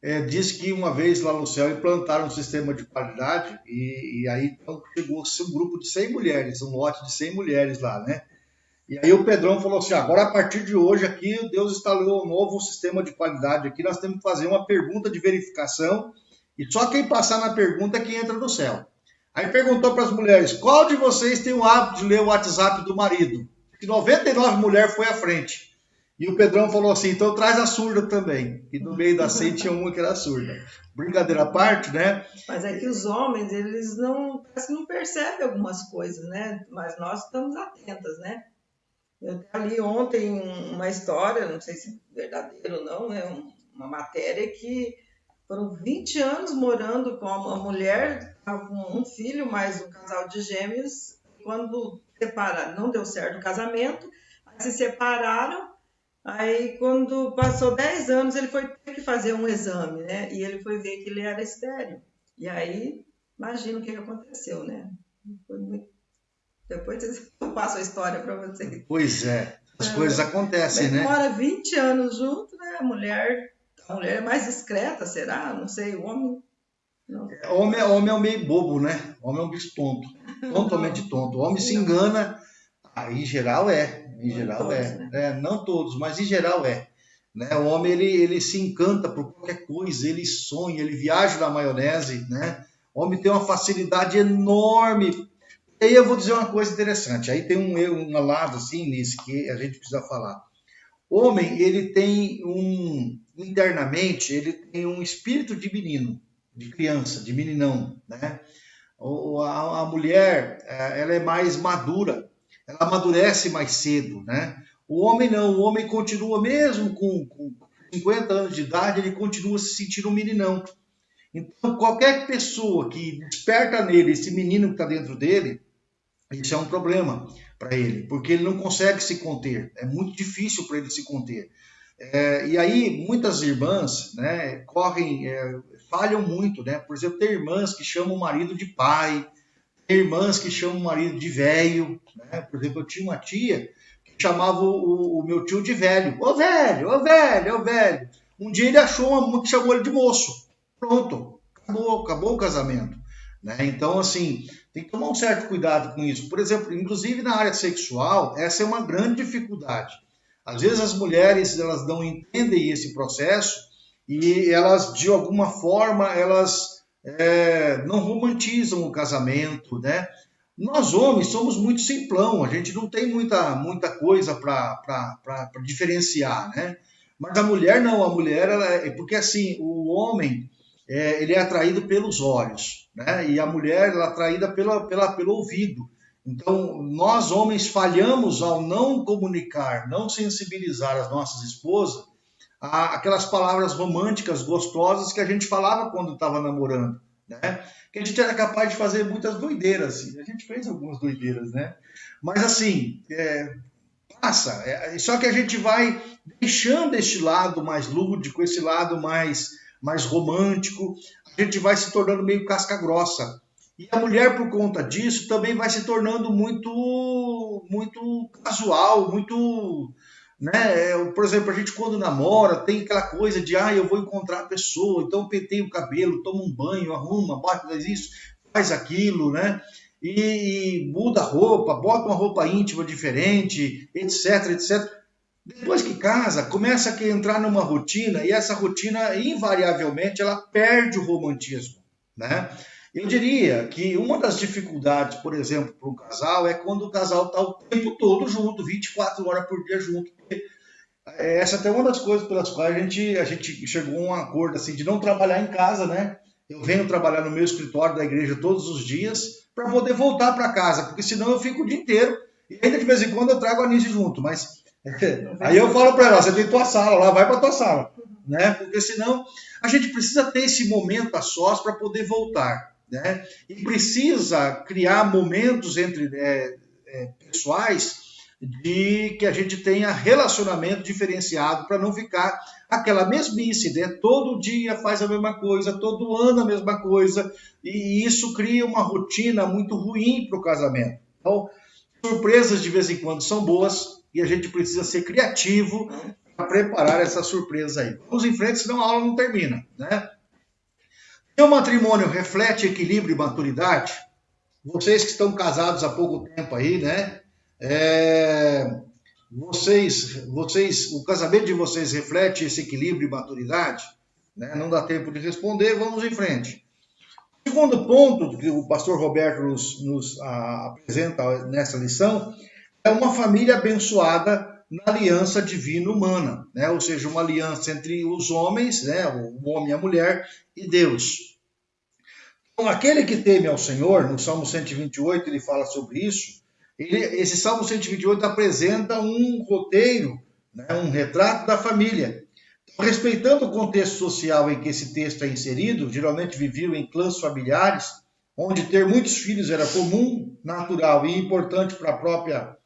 É, diz que uma vez lá no céu implantaram um sistema de qualidade e, e aí então, chegou-se um grupo de 100 mulheres, um lote de 100 mulheres lá, né? E aí o Pedrão falou assim: agora a partir de hoje aqui, Deus instalou um novo sistema de qualidade aqui, nós temos que fazer uma pergunta de verificação e só quem passar na pergunta é quem entra no céu. Aí perguntou para as mulheres: qual de vocês tem o hábito de ler o WhatsApp do marido? E 99 mulheres foi à frente. E o Pedrão falou assim: então traz a surda também. E no meio da 100 tinha uma que era surda. Brincadeira à parte, né? Mas é que os homens, eles não, não percebem algumas coisas, né? Mas nós estamos atentas, né? Eu li ontem uma história, não sei se é verdadeiro ou não, é uma matéria que foram 20 anos morando com uma mulher, com um filho, mais um casal de gêmeos. Quando separaram, não deu certo o casamento, se separaram. Aí, quando passou 10 anos, ele foi ter que fazer um exame, né? E ele foi ver que ele era estéreo. E aí, imagina o que aconteceu, né? Foi muito depois (laughs) eu passo a história para vocês. Pois é, as é, coisas acontecem, né? Mora 20 anos junto, né? A mulher, a mulher é mais discreta, será? Não sei, o homem. Não. É, homem, homem é um meio bobo, né? Homem é um bicho tonto, totalmente tonto. O homem se (laughs) engana, ah, em geral é, em não geral todos, é. Né? é. Não todos, mas em geral é. Né? O homem ele, ele se encanta por qualquer coisa, ele sonha, ele viaja na maionese, né? O homem tem uma facilidade enorme aí eu vou dizer uma coisa interessante. Aí tem um, lado assim nisso que a gente precisa falar. Homem, ele tem um internamente, ele tem um espírito de menino, de criança, de meninão, né? A, a mulher, é, ela é mais madura, ela amadurece mais cedo, né? O homem não, o homem continua mesmo com, com 50 anos de idade, ele continua se sentindo um meninão. Então, qualquer pessoa que desperta nele esse menino que está dentro dele, isso é um problema para ele, porque ele não consegue se conter, é muito difícil para ele se conter. É, e aí, muitas irmãs né, correm, é, falham muito, né? Por exemplo, tem irmãs que chamam o marido de pai, tem irmãs que chamam o marido de velho, né? Por exemplo, eu tinha uma tia que chamava o, o meu tio de velho. Ô velho, ô velho, ô velho. Um dia ele achou uma que chamou ele de moço. Pronto, acabou, acabou o casamento. Né? Então, assim, tem que tomar um certo cuidado com isso. Por exemplo, inclusive na área sexual, essa é uma grande dificuldade. Às vezes as mulheres elas não entendem esse processo e elas, de alguma forma, elas é, não romantizam o casamento, né? nós homens somos muito simplão, a gente não tem muita, muita coisa para diferenciar, né? Mas a mulher não, a mulher, ela, é porque assim, o homem, é, ele é atraído pelos olhos, né? E a mulher, ela é atraída pela, pela, pelo ouvido. Então, nós homens falhamos ao não comunicar, não sensibilizar as nossas esposas a aquelas palavras românticas, gostosas que a gente falava quando estava namorando, né? Que a gente era capaz de fazer muitas doideiras, assim. a gente fez algumas doideiras, né? Mas assim, é, passa. É, só que a gente vai deixando este lado mais lúdico, esse lado mais, mais romântico, a gente vai se tornando meio casca grossa. E a mulher, por conta disso, também vai se tornando muito, muito casual, muito. Né? É, por exemplo, a gente quando namora tem aquela coisa de ah, eu vou encontrar a pessoa, então penteio o cabelo, toma um banho, arruma, bota, faz isso, faz aquilo, né? E, e muda a roupa, bota uma roupa íntima diferente, etc, etc. Depois que casa, começa a entrar numa rotina e essa rotina, invariavelmente, ela perde o romantismo, né? Eu diria que uma das dificuldades, por exemplo, para um casal é quando o casal está o tempo todo junto, 24 horas por dia junto. É, essa é até uma das coisas pelas quais a gente, a gente chegou a um acordo assim, de não trabalhar em casa, né? Eu venho trabalhar no meu escritório da igreja todos os dias para poder voltar para casa, porque senão eu fico o dia inteiro e ainda de vez em quando eu trago a Nise junto, mas (laughs) aí eu falo para ela, você tem tua sala lá, vai para tua sala, né? Porque senão a gente precisa ter esse momento a sós para poder voltar né? E precisa criar momentos entre é, é, pessoais de que a gente tenha relacionamento diferenciado para não ficar aquela mesmice, né? Todo dia faz a mesma coisa, todo ano a mesma coisa, e isso cria uma rotina muito ruim para o casamento. Então, surpresas de vez em quando são boas e a gente precisa ser criativo para preparar essa surpresa aí. Vamos em frente, senão a aula não termina, né? Seu matrimônio reflete equilíbrio e maturidade? Vocês que estão casados há pouco tempo aí, né? É, vocês, vocês, o casamento de vocês reflete esse equilíbrio e maturidade? Né? Não dá tempo de responder, vamos em frente. Segundo ponto que o pastor Roberto nos, nos a, apresenta nessa lição é uma família abençoada na aliança divina humana, né? ou seja, uma aliança entre os homens, né? o homem e a mulher, e Deus. Então, aquele que teme ao Senhor, no Salmo 128 ele fala sobre isso, ele, esse Salmo 128 apresenta um roteiro, né? um retrato da família. Então, respeitando o contexto social em que esse texto é inserido, geralmente viviam em clãs familiares, onde ter muitos filhos era comum, natural e importante para a própria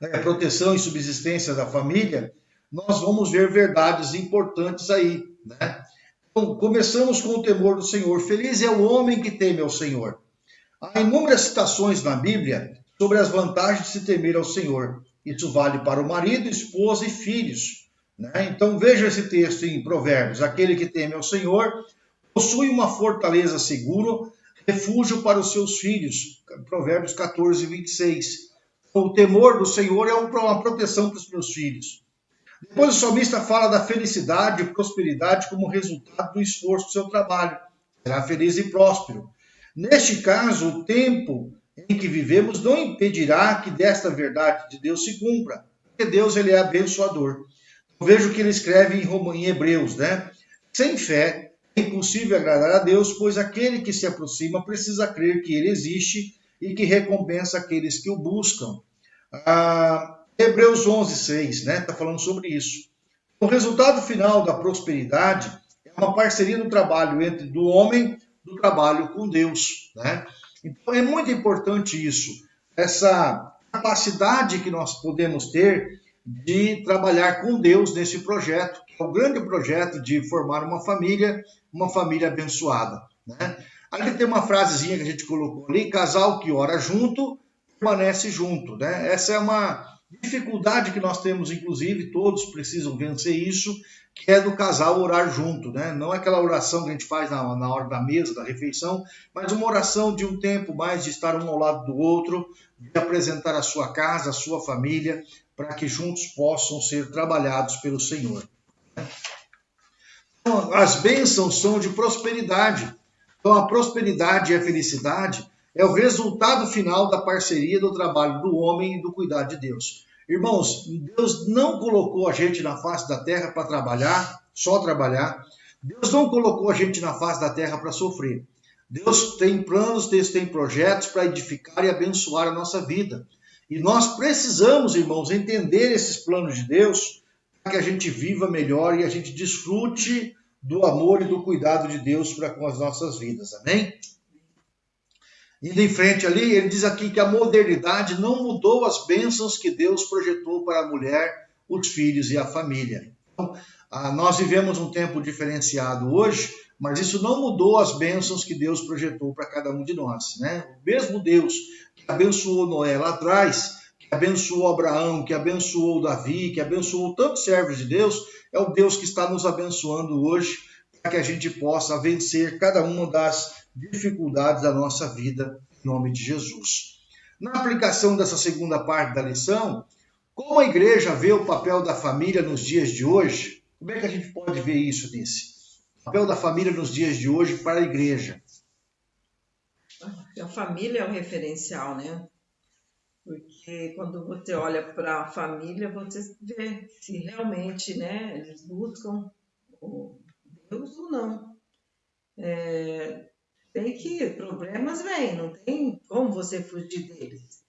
né, proteção e subsistência da família, nós vamos ver verdades importantes aí. Né? Então, começamos com o temor do Senhor. Feliz é o homem que teme ao Senhor. Há inúmeras citações na Bíblia sobre as vantagens de se temer ao Senhor. Isso vale para o marido, esposa e filhos. Né? Então veja esse texto em Provérbios: aquele que teme ao Senhor possui uma fortaleza segura, refúgio para os seus filhos. Provérbios 14, 26 o temor do Senhor é uma proteção para os meus filhos. Depois o salmista fala da felicidade e prosperidade como resultado do esforço do seu trabalho. Será feliz e próspero. Neste caso, o tempo em que vivemos não impedirá que desta verdade de Deus se cumpra, porque Deus ele é abençoador. Eu vejo que ele escreve em, Hebreus, né? Sem fé é impossível agradar a Deus, pois aquele que se aproxima precisa crer que ele existe e que recompensa aqueles que o buscam. Ah, Hebreus 11, 6, né? Está falando sobre isso. O resultado final da prosperidade é uma parceria do trabalho entre do homem do trabalho com Deus, né? Então é muito importante isso, essa capacidade que nós podemos ter de trabalhar com Deus nesse projeto, que é o grande projeto de formar uma família, uma família abençoada, né? Ali tem uma frasezinha que a gente colocou ali, casal que ora junto, permanece junto. Né? Essa é uma dificuldade que nós temos, inclusive, todos precisam vencer isso, que é do casal orar junto. Né? Não é aquela oração que a gente faz na, na hora da mesa, da refeição, mas uma oração de um tempo mais de estar um ao lado do outro, de apresentar a sua casa, a sua família, para que juntos possam ser trabalhados pelo Senhor. Então, as bênçãos são de prosperidade. Então, a prosperidade e a felicidade é o resultado final da parceria do trabalho do homem e do cuidado de Deus. Irmãos, Deus não colocou a gente na face da terra para trabalhar, só trabalhar. Deus não colocou a gente na face da terra para sofrer. Deus tem planos, Deus tem projetos para edificar e abençoar a nossa vida. E nós precisamos, irmãos, entender esses planos de Deus para que a gente viva melhor e a gente desfrute do amor e do cuidado de Deus para com as nossas vidas. Amém? Indo em frente ali, ele diz aqui que a modernidade não mudou as bênçãos que Deus projetou para a mulher, os filhos e a família. Então, ah, nós vivemos um tempo diferenciado hoje, mas isso não mudou as bênçãos que Deus projetou para cada um de nós. Né? O mesmo Deus que abençoou Noé lá atrás, que abençoou Abraão, que abençoou Davi, que abençoou tantos servos de Deus, é o Deus que está nos abençoando hoje para que a gente possa vencer cada uma das dificuldades da nossa vida, em nome de Jesus. Na aplicação dessa segunda parte da lição, como a igreja vê o papel da família nos dias de hoje? Como é que a gente pode ver isso, Nice? O papel da família nos dias de hoje para a igreja. A família é o referencial, né? Porque quando você olha para a família, você vê se realmente né, eles buscam Deus ou não. É, tem que, problemas vêm, não tem como você fugir deles.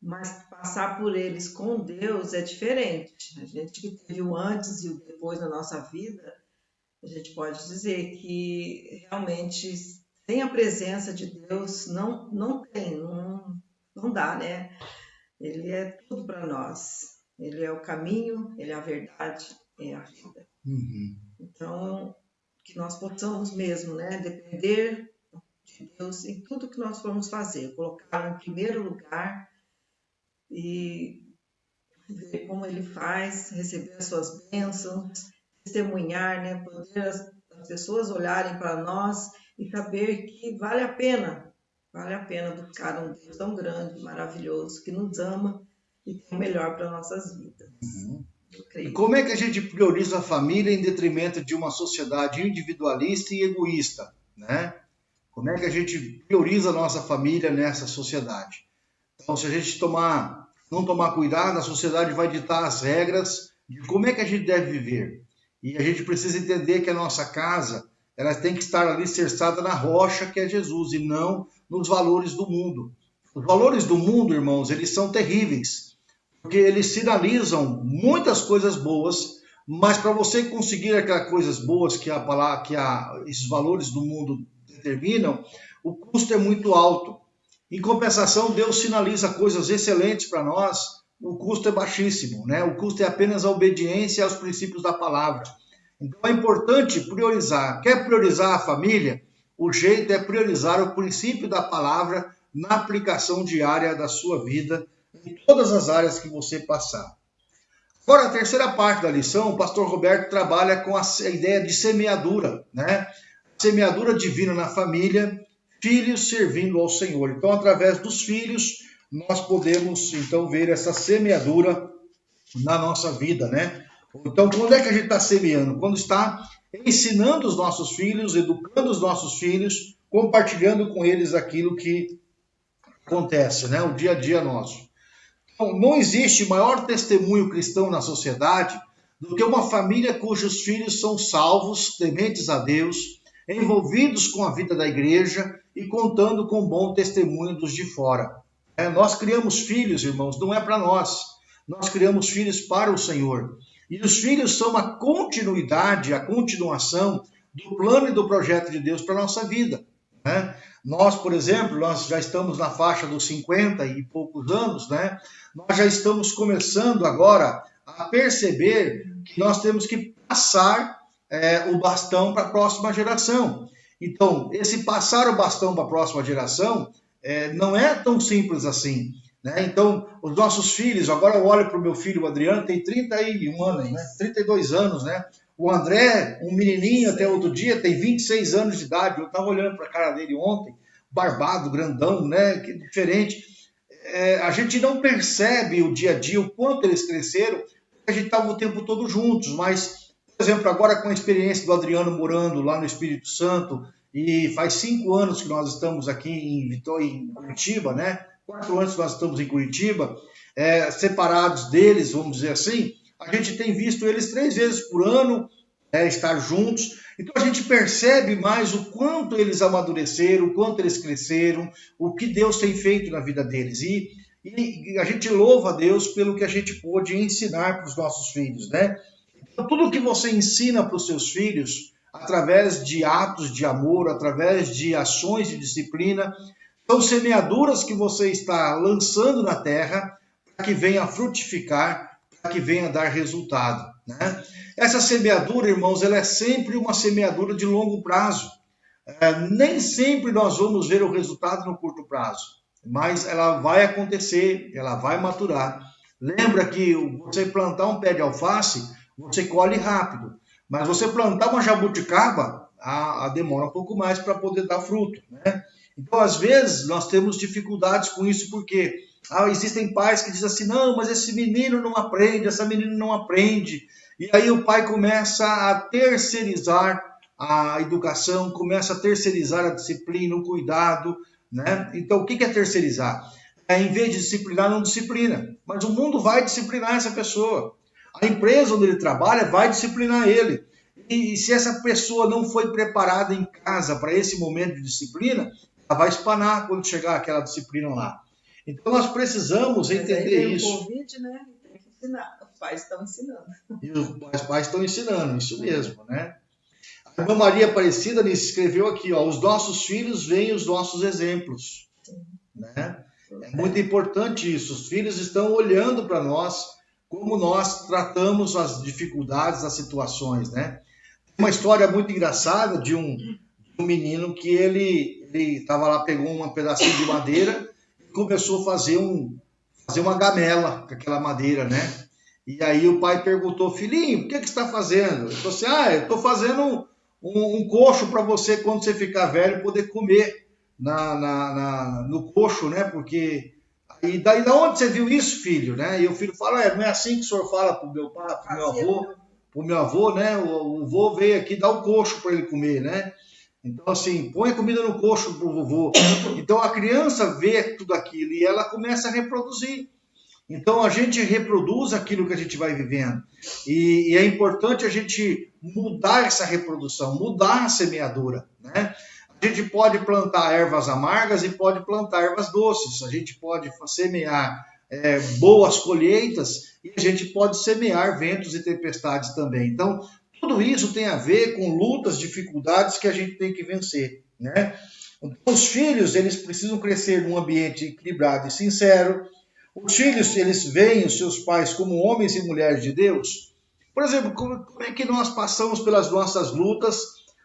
Mas passar por eles com Deus é diferente. A gente que teve o antes e o depois na nossa vida, a gente pode dizer que realmente sem a presença de Deus não, não tem, não, não dá, né? Ele é tudo para nós. Ele é o caminho, ele é a verdade, é a vida. Uhum. Então, que nós possamos mesmo, né, depender de Deus em tudo que nós formos fazer, colocar em primeiro lugar e ver como ele faz, receber as suas bênçãos, testemunhar, né? poder as, as pessoas olharem para nós e saber que vale a pena, vale a pena buscar um Deus tão grande, maravilhoso, que nos ama e tem o melhor para nossas vidas. Uhum. E como é que a gente prioriza a família em detrimento de uma sociedade individualista e egoísta, né? Como é que a gente prioriza a nossa família nessa sociedade? Então, se a gente tomar, não tomar cuidado, a sociedade vai ditar as regras de como é que a gente deve viver. E a gente precisa entender que a nossa casa ela tem que estar ali cerçada na rocha que é Jesus e não nos valores do mundo. Os valores do mundo, irmãos, eles são terríveis, porque eles sinalizam muitas coisas boas, mas para você conseguir aquelas coisas boas que a palavra, que a, esses valores do mundo determinam, o custo é muito alto. Em compensação, Deus sinaliza coisas excelentes para nós, o custo é baixíssimo, né? O custo é apenas a obediência aos princípios da palavra. Então é importante priorizar. Quer priorizar a família? O jeito é priorizar o princípio da palavra na aplicação diária da sua vida, em todas as áreas que você passar. Agora, a terceira parte da lição, o pastor Roberto trabalha com a ideia de semeadura, né? semeadura divina na família, filhos servindo ao Senhor. Então, através dos filhos, nós podemos então ver essa semeadura na nossa vida, né? Então, quando é que a gente está semeando? Quando está ensinando os nossos filhos, educando os nossos filhos, compartilhando com eles aquilo que acontece, né? O dia a dia nosso. Então, não existe maior testemunho cristão na sociedade do que uma família cujos filhos são salvos, tementes a Deus, envolvidos com a vida da igreja e contando com bom testemunho dos de fora. É, nós criamos filhos, irmãos, não é para nós. Nós criamos filhos para o Senhor. E os filhos são a continuidade, a continuação do plano e do projeto de Deus para a nossa vida. Né? Nós, por exemplo, nós já estamos na faixa dos 50 e poucos anos, né? Nós já estamos começando agora a perceber que nós temos que passar é, o bastão para a próxima geração. Então, esse passar o bastão para a próxima geração é, não é tão simples assim. Né? Então, os nossos filhos, agora eu olho para o meu filho, o Adriano, tem 31 anos, né? 32 anos, né? O André, um menininho até outro dia, tem 26 anos de idade. Eu estava olhando para a cara dele ontem, barbado, grandão, né? Que diferente. É, a gente não percebe o dia a dia, o quanto eles cresceram, a gente estava o tempo todo juntos, mas por exemplo, agora com a experiência do Adriano morando lá no Espírito Santo e faz cinco anos que nós estamos aqui em Vitória, em Curitiba, né? Quatro anos que nós estamos em Curitiba, é, separados deles, vamos dizer assim, a gente tem visto eles três vezes por ano é, estar juntos. Então a gente percebe mais o quanto eles amadureceram, o quanto eles cresceram, o que Deus tem feito na vida deles. E, e a gente louva a Deus pelo que a gente pôde ensinar para os nossos filhos, né? Então, tudo que você ensina para os seus filhos, através de atos de amor, através de ações de disciplina, são semeaduras que você está lançando na terra para que venha frutificar, para que venha dar resultado. Né? Essa semeadura, irmãos, ela é sempre uma semeadura de longo prazo. É, nem sempre nós vamos ver o resultado no curto prazo, mas ela vai acontecer, ela vai maturar. Lembra que você plantar um pé de alface, você colhe rápido, mas você plantar uma jabuticaba, a, a demora um pouco mais para poder dar fruto. Né? Então, às vezes, nós temos dificuldades com isso, porque ah, existem pais que dizem assim: não, mas esse menino não aprende, essa menina não aprende. E aí o pai começa a terceirizar a educação, começa a terceirizar a disciplina, o cuidado. Né? Então, o que é terceirizar? É, em vez de disciplinar, não disciplina. Mas o mundo vai disciplinar essa pessoa. A empresa onde ele trabalha vai disciplinar ele. E, e se essa pessoa não foi preparada em casa para esse momento de disciplina, vai espanar quando chegar aquela disciplina lá. Então nós precisamos entender isso. O Covid, né? Tem que ensinar. Os pais estão ensinando. E os pais estão ensinando, isso mesmo, né? A irmã Maria Aparecida escreveu aqui, ó, os nossos filhos veem os nossos exemplos. Sim. Né? É muito importante isso. Os filhos estão olhando para nós como nós tratamos as dificuldades, as situações, né? Uma história muito engraçada de um, de um menino que ele ele estava lá, pegou um pedacinho de madeira e começou a fazer, um, fazer uma gamela com aquela madeira, né? E aí o pai perguntou, filhinho, o que, que você está fazendo? Ele falou assim, ah, eu estou fazendo um, um coxo para você, quando você ficar velho, poder comer na, na, na, no coxo, né? Porque... E daí, da onde você viu isso, filho? Né? E o filho fala, é, não é assim que o senhor fala para o meu pai, para o meu avô, para o meu avô, né? O, o avô veio aqui dar o coxo para ele comer, né? Então, assim, põe comida no coxo pro vovô. Então, a criança vê tudo aquilo e ela começa a reproduzir. Então, a gente reproduz aquilo que a gente vai vivendo. E, e é importante a gente mudar essa reprodução, mudar a semeadura, né? A gente pode plantar ervas amargas e pode plantar ervas doces. A gente pode semear é, boas colheitas e a gente pode semear ventos e tempestades também. Então, tudo isso tem a ver com lutas, dificuldades que a gente tem que vencer, né? Então, os filhos, eles precisam crescer num ambiente equilibrado e sincero. Os filhos, eles veem os seus pais como homens e mulheres de Deus. Por exemplo, como, é que nós passamos pelas nossas lutas?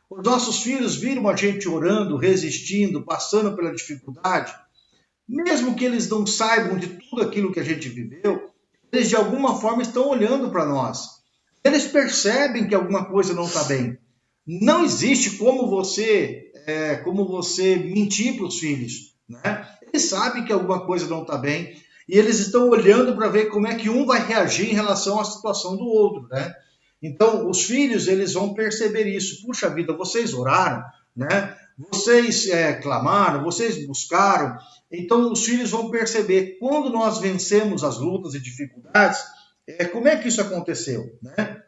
Os nossos filhos viram a gente orando, resistindo, passando pela dificuldade. Mesmo que eles não saibam de tudo aquilo que a gente viveu, eles de alguma forma estão olhando para nós eles percebem que alguma coisa não está bem. Não existe como você, é, como você mentir para os filhos. Né? Eles sabem que alguma coisa não está bem e eles estão olhando para ver como é que um vai reagir em relação à situação do outro. Né? Então, os filhos eles vão perceber isso. Puxa vida, vocês oraram, né? vocês é, clamaram, vocês buscaram. Então, os filhos vão perceber quando nós vencemos as lutas e dificuldades é, como é que isso aconteceu? Né?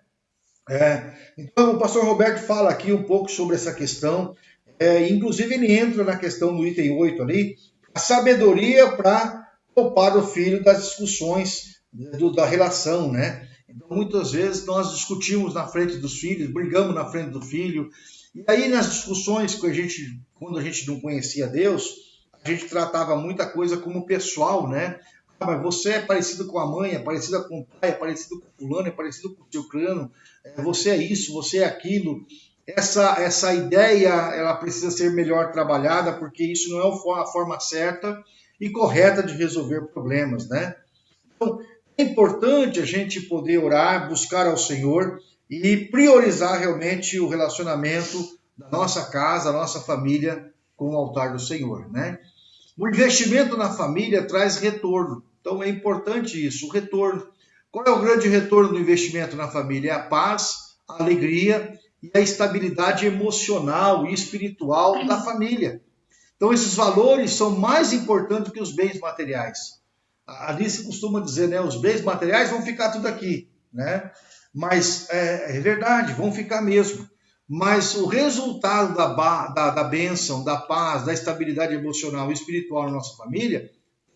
É, então, o pastor Roberto fala aqui um pouco sobre essa questão, é, inclusive ele entra na questão do item 8 ali, a sabedoria para poupar o filho das discussões do, da relação, né? Então, muitas vezes nós discutimos na frente dos filhos, brigamos na frente do filho, e aí nas discussões que a gente, quando a gente não conhecia Deus, a gente tratava muita coisa como pessoal, né? Mas você é parecido com a mãe, é parecido com o pai, é parecido com o fulano, é parecido com o seu crânio, é, você é isso, você é aquilo. Essa, essa ideia ela precisa ser melhor trabalhada, porque isso não é a forma certa e correta de resolver problemas, né? Então, é importante a gente poder orar, buscar ao Senhor e priorizar realmente o relacionamento da nossa casa, da nossa família com o altar do Senhor, né? O investimento na família traz retorno. Então é importante isso, o retorno. Qual é o grande retorno do investimento na família? É a paz, a alegria e a estabilidade emocional e espiritual da família. Então, esses valores são mais importantes que os bens materiais. A Alice costuma dizer, né? Os bens materiais vão ficar tudo aqui, né? Mas é, é verdade, vão ficar mesmo. Mas o resultado da, da, da bênção, da paz, da estabilidade emocional e espiritual na nossa família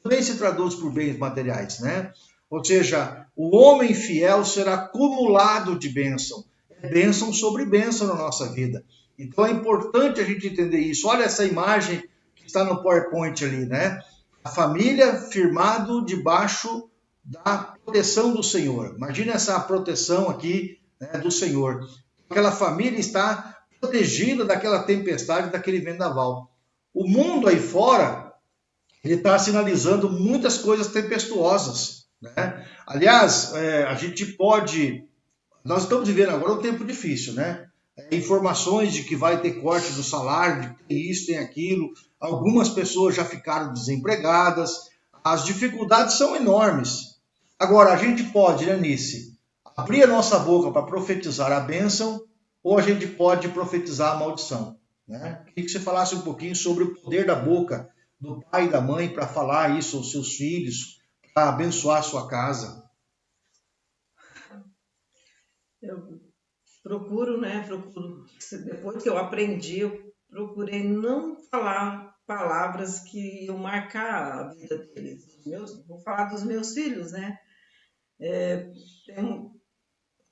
também se traduz por bens materiais, né? Ou seja, o homem fiel será acumulado de bênção. É bênção sobre bênção na nossa vida. Então é importante a gente entender isso. Olha essa imagem que está no PowerPoint ali, né? A família firmado debaixo da proteção do Senhor. Imagina essa proteção aqui né, do Senhor. Aquela família está protegida daquela tempestade, daquele vendaval. O mundo aí fora, ele está sinalizando muitas coisas tempestuosas. Né? Aliás, é, a gente pode. Nós estamos vivendo agora um tempo difícil, né? É, informações de que vai ter corte do salário, de que tem isso, tem aquilo. Algumas pessoas já ficaram desempregadas. As dificuldades são enormes. Agora, a gente pode, né, Nice, abrir a nossa boca para profetizar a bênção ou a gente pode profetizar a maldição. Né? Queria que você falasse um pouquinho sobre o poder da boca do pai e da mãe para falar isso aos seus filhos, para abençoar a sua casa. Eu procuro, né? Procuro. Depois que eu aprendi, eu procurei não falar palavras que iam marcar a vida deles. Meus, vou falar dos meus filhos, né? É, tem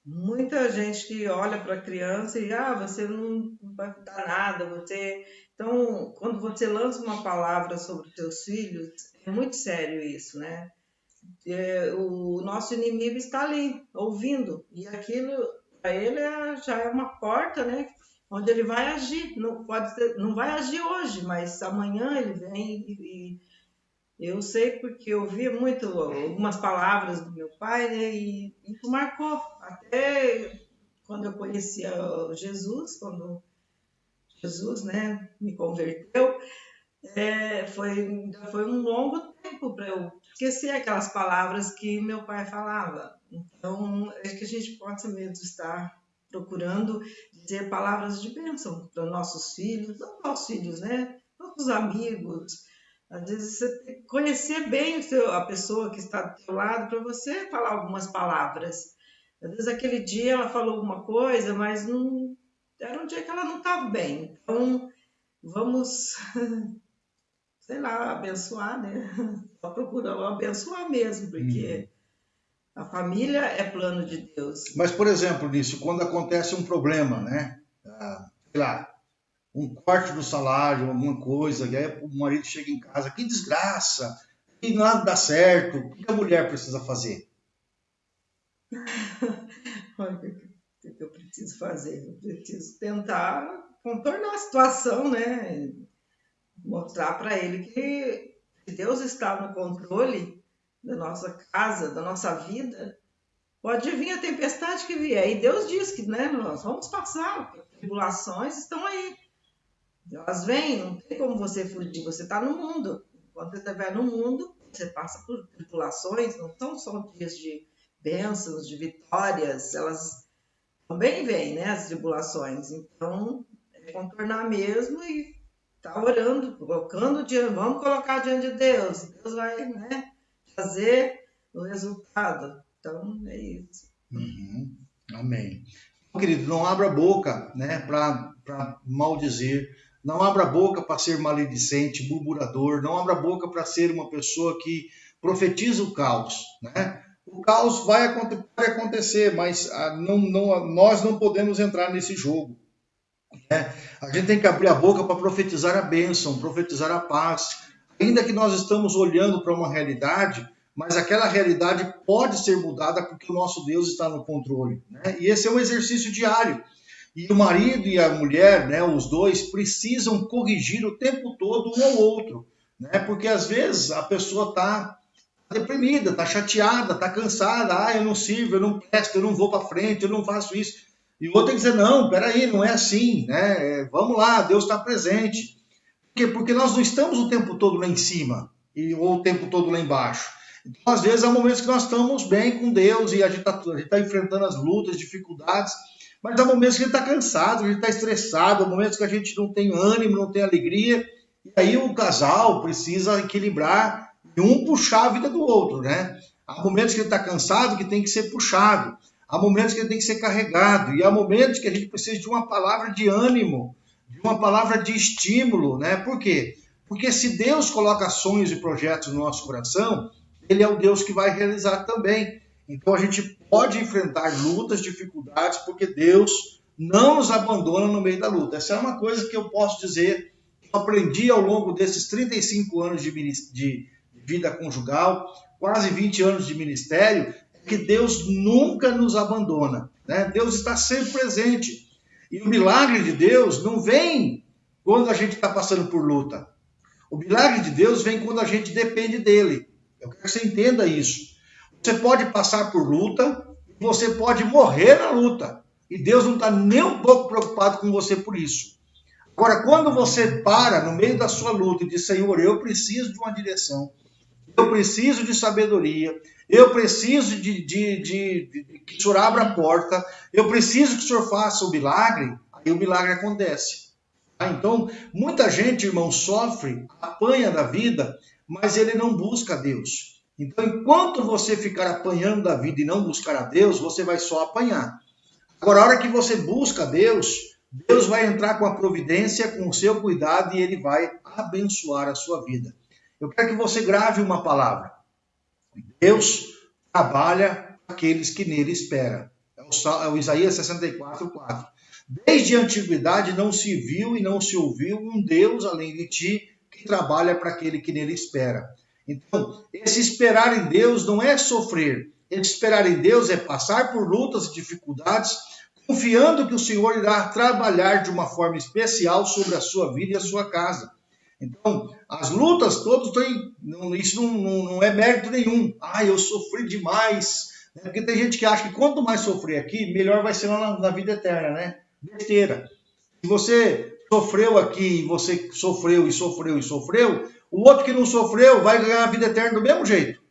muita gente que olha para a criança e ah, você não vai dar nada, você. Então, quando você lança uma palavra sobre os seus filhos, é muito sério isso, né? É, o nosso inimigo está ali, ouvindo, e aquilo para ele é, já é uma porta, né? Onde ele vai agir. Não, pode ser, não vai agir hoje, mas amanhã ele vem e, e eu sei porque eu vi muito algumas palavras do meu pai, né, e isso marcou. Até quando eu conhecia Jesus, quando Jesus né, me converteu, é, foi, foi um longo tempo para eu esquecer aquelas palavras que meu pai falava. Então, é que a gente possa mesmo estar procurando dizer palavras de bênção para nossos filhos, não nossos filhos, né? Nossos amigos, às vezes você conhecer bem a pessoa que está do seu lado para você falar algumas palavras. Às vezes aquele dia ela falou alguma coisa, mas não era um dia que ela não estava bem. Então vamos, (laughs) sei lá, abençoar, né? (laughs) Só procurando abençoar mesmo, porque hum. a família é plano de Deus. Mas, por exemplo, nisso, quando acontece um problema, né? Ah, sei lá, um corte do salário, alguma coisa, e aí o marido chega em casa, que desgraça, e nada dá certo, o que a mulher precisa fazer? (laughs) Olha, que preciso fazer? Eu preciso tentar contornar a situação, né? Mostrar para ele que Deus está no controle da nossa casa, da nossa vida. Pode vir a tempestade que vier. E Deus diz que né, nós vamos passar, tribulações estão aí. Elas vêm, não tem como você fugir, você está no mundo. Quando você estiver no mundo, você passa por tribulações, não são só dias de bênçãos, de vitórias, elas também vêm, né, as tribulações. Então, é contornar mesmo e tá orando, colocando diante, vamos colocar diante de Deus. Deus vai, né, fazer o resultado. Então, é isso. Uhum. Amém. Querido, não abra a boca, né, para maldizer não abra a boca para ser maledicente, murmurador. Não abra a boca para ser uma pessoa que profetiza o caos. Né? O caos vai acontecer, mas ah, não, não, nós não podemos entrar nesse jogo. Né? A gente tem que abrir a boca para profetizar a bênção, profetizar a paz. Ainda que nós estamos olhando para uma realidade, mas aquela realidade pode ser mudada porque o nosso Deus está no controle. Né? E esse é um exercício diário. E o marido e a mulher, né, os dois, precisam corrigir o tempo todo um ao outro. Né? Porque às vezes a pessoa está deprimida, está chateada, está cansada. Ah, eu não sirvo, eu não presto, eu não vou para frente, eu não faço isso. E o outro tem que dizer: não, peraí, não é assim. Né? É, vamos lá, Deus está presente. Por quê? Porque nós não estamos o tempo todo lá em cima e, ou o tempo todo lá embaixo. Então, às vezes, há momentos que nós estamos bem com Deus e a gente está tá enfrentando as lutas, dificuldades Mas há momentos que a gente está cansado, a gente está estressado, há momentos que a gente não tem ânimo, não tem alegria. E aí o casal precisa equilibrar e um puxar a vida do outro, né? Há momentos que ele está cansado que tem que ser puxado. Há momentos que ele tem que ser carregado. E há momentos que a gente precisa de uma palavra de ânimo, de uma palavra de estímulo, né? Por quê? Porque se Deus coloca sonhos e projetos no nosso coração, Ele é o Deus que vai realizar também. Então a gente pode enfrentar lutas, dificuldades, porque Deus não nos abandona no meio da luta. Essa é uma coisa que eu posso dizer, que eu aprendi ao longo desses 35 anos de, de vida conjugal, quase 20 anos de ministério, que Deus nunca nos abandona. Né? Deus está sempre presente. E o milagre de Deus não vem quando a gente está passando por luta. O milagre de Deus vem quando a gente depende dele. Eu quero que você entenda isso. Você pode passar por luta, você pode morrer na luta. E Deus não está nem um pouco preocupado com você por isso. Agora, quando você para no meio da sua luta e diz, Senhor, eu preciso de uma direção, eu preciso de sabedoria, eu preciso de, de, de, de, que o Senhor abra a porta, eu preciso que o Senhor faça o milagre, aí o milagre acontece. Tá? Então, muita gente, irmão, sofre, apanha da vida, mas ele não busca Deus. Então, enquanto você ficar apanhando da vida e não buscar a Deus, você vai só apanhar. Agora, a hora que você busca Deus, Deus vai entrar com a providência, com o seu cuidado e ele vai abençoar a sua vida. Eu quero que você grave uma palavra. Deus trabalha aqueles que nele esperam. É o, é o Isaías 64, 4. Desde a antiguidade não se viu e não se ouviu um Deus além de ti que trabalha para aquele que nele espera. Então, esse esperar em Deus não é sofrer. Esse esperar em Deus é passar por lutas e dificuldades, confiando que o Senhor irá trabalhar de uma forma especial sobre a sua vida e a sua casa. Então, as lutas todas têm. Isso não, não, não, é mérito nenhum. Ah, eu sofri demais. Né? Porque tem gente que acha que quanto mais sofrer aqui, melhor vai ser na, na vida eterna, né? Besteira. Se você sofreu aqui, você sofreu e sofreu e sofreu, o outro que não sofreu vai ganhar a vida eterna do mesmo jeito.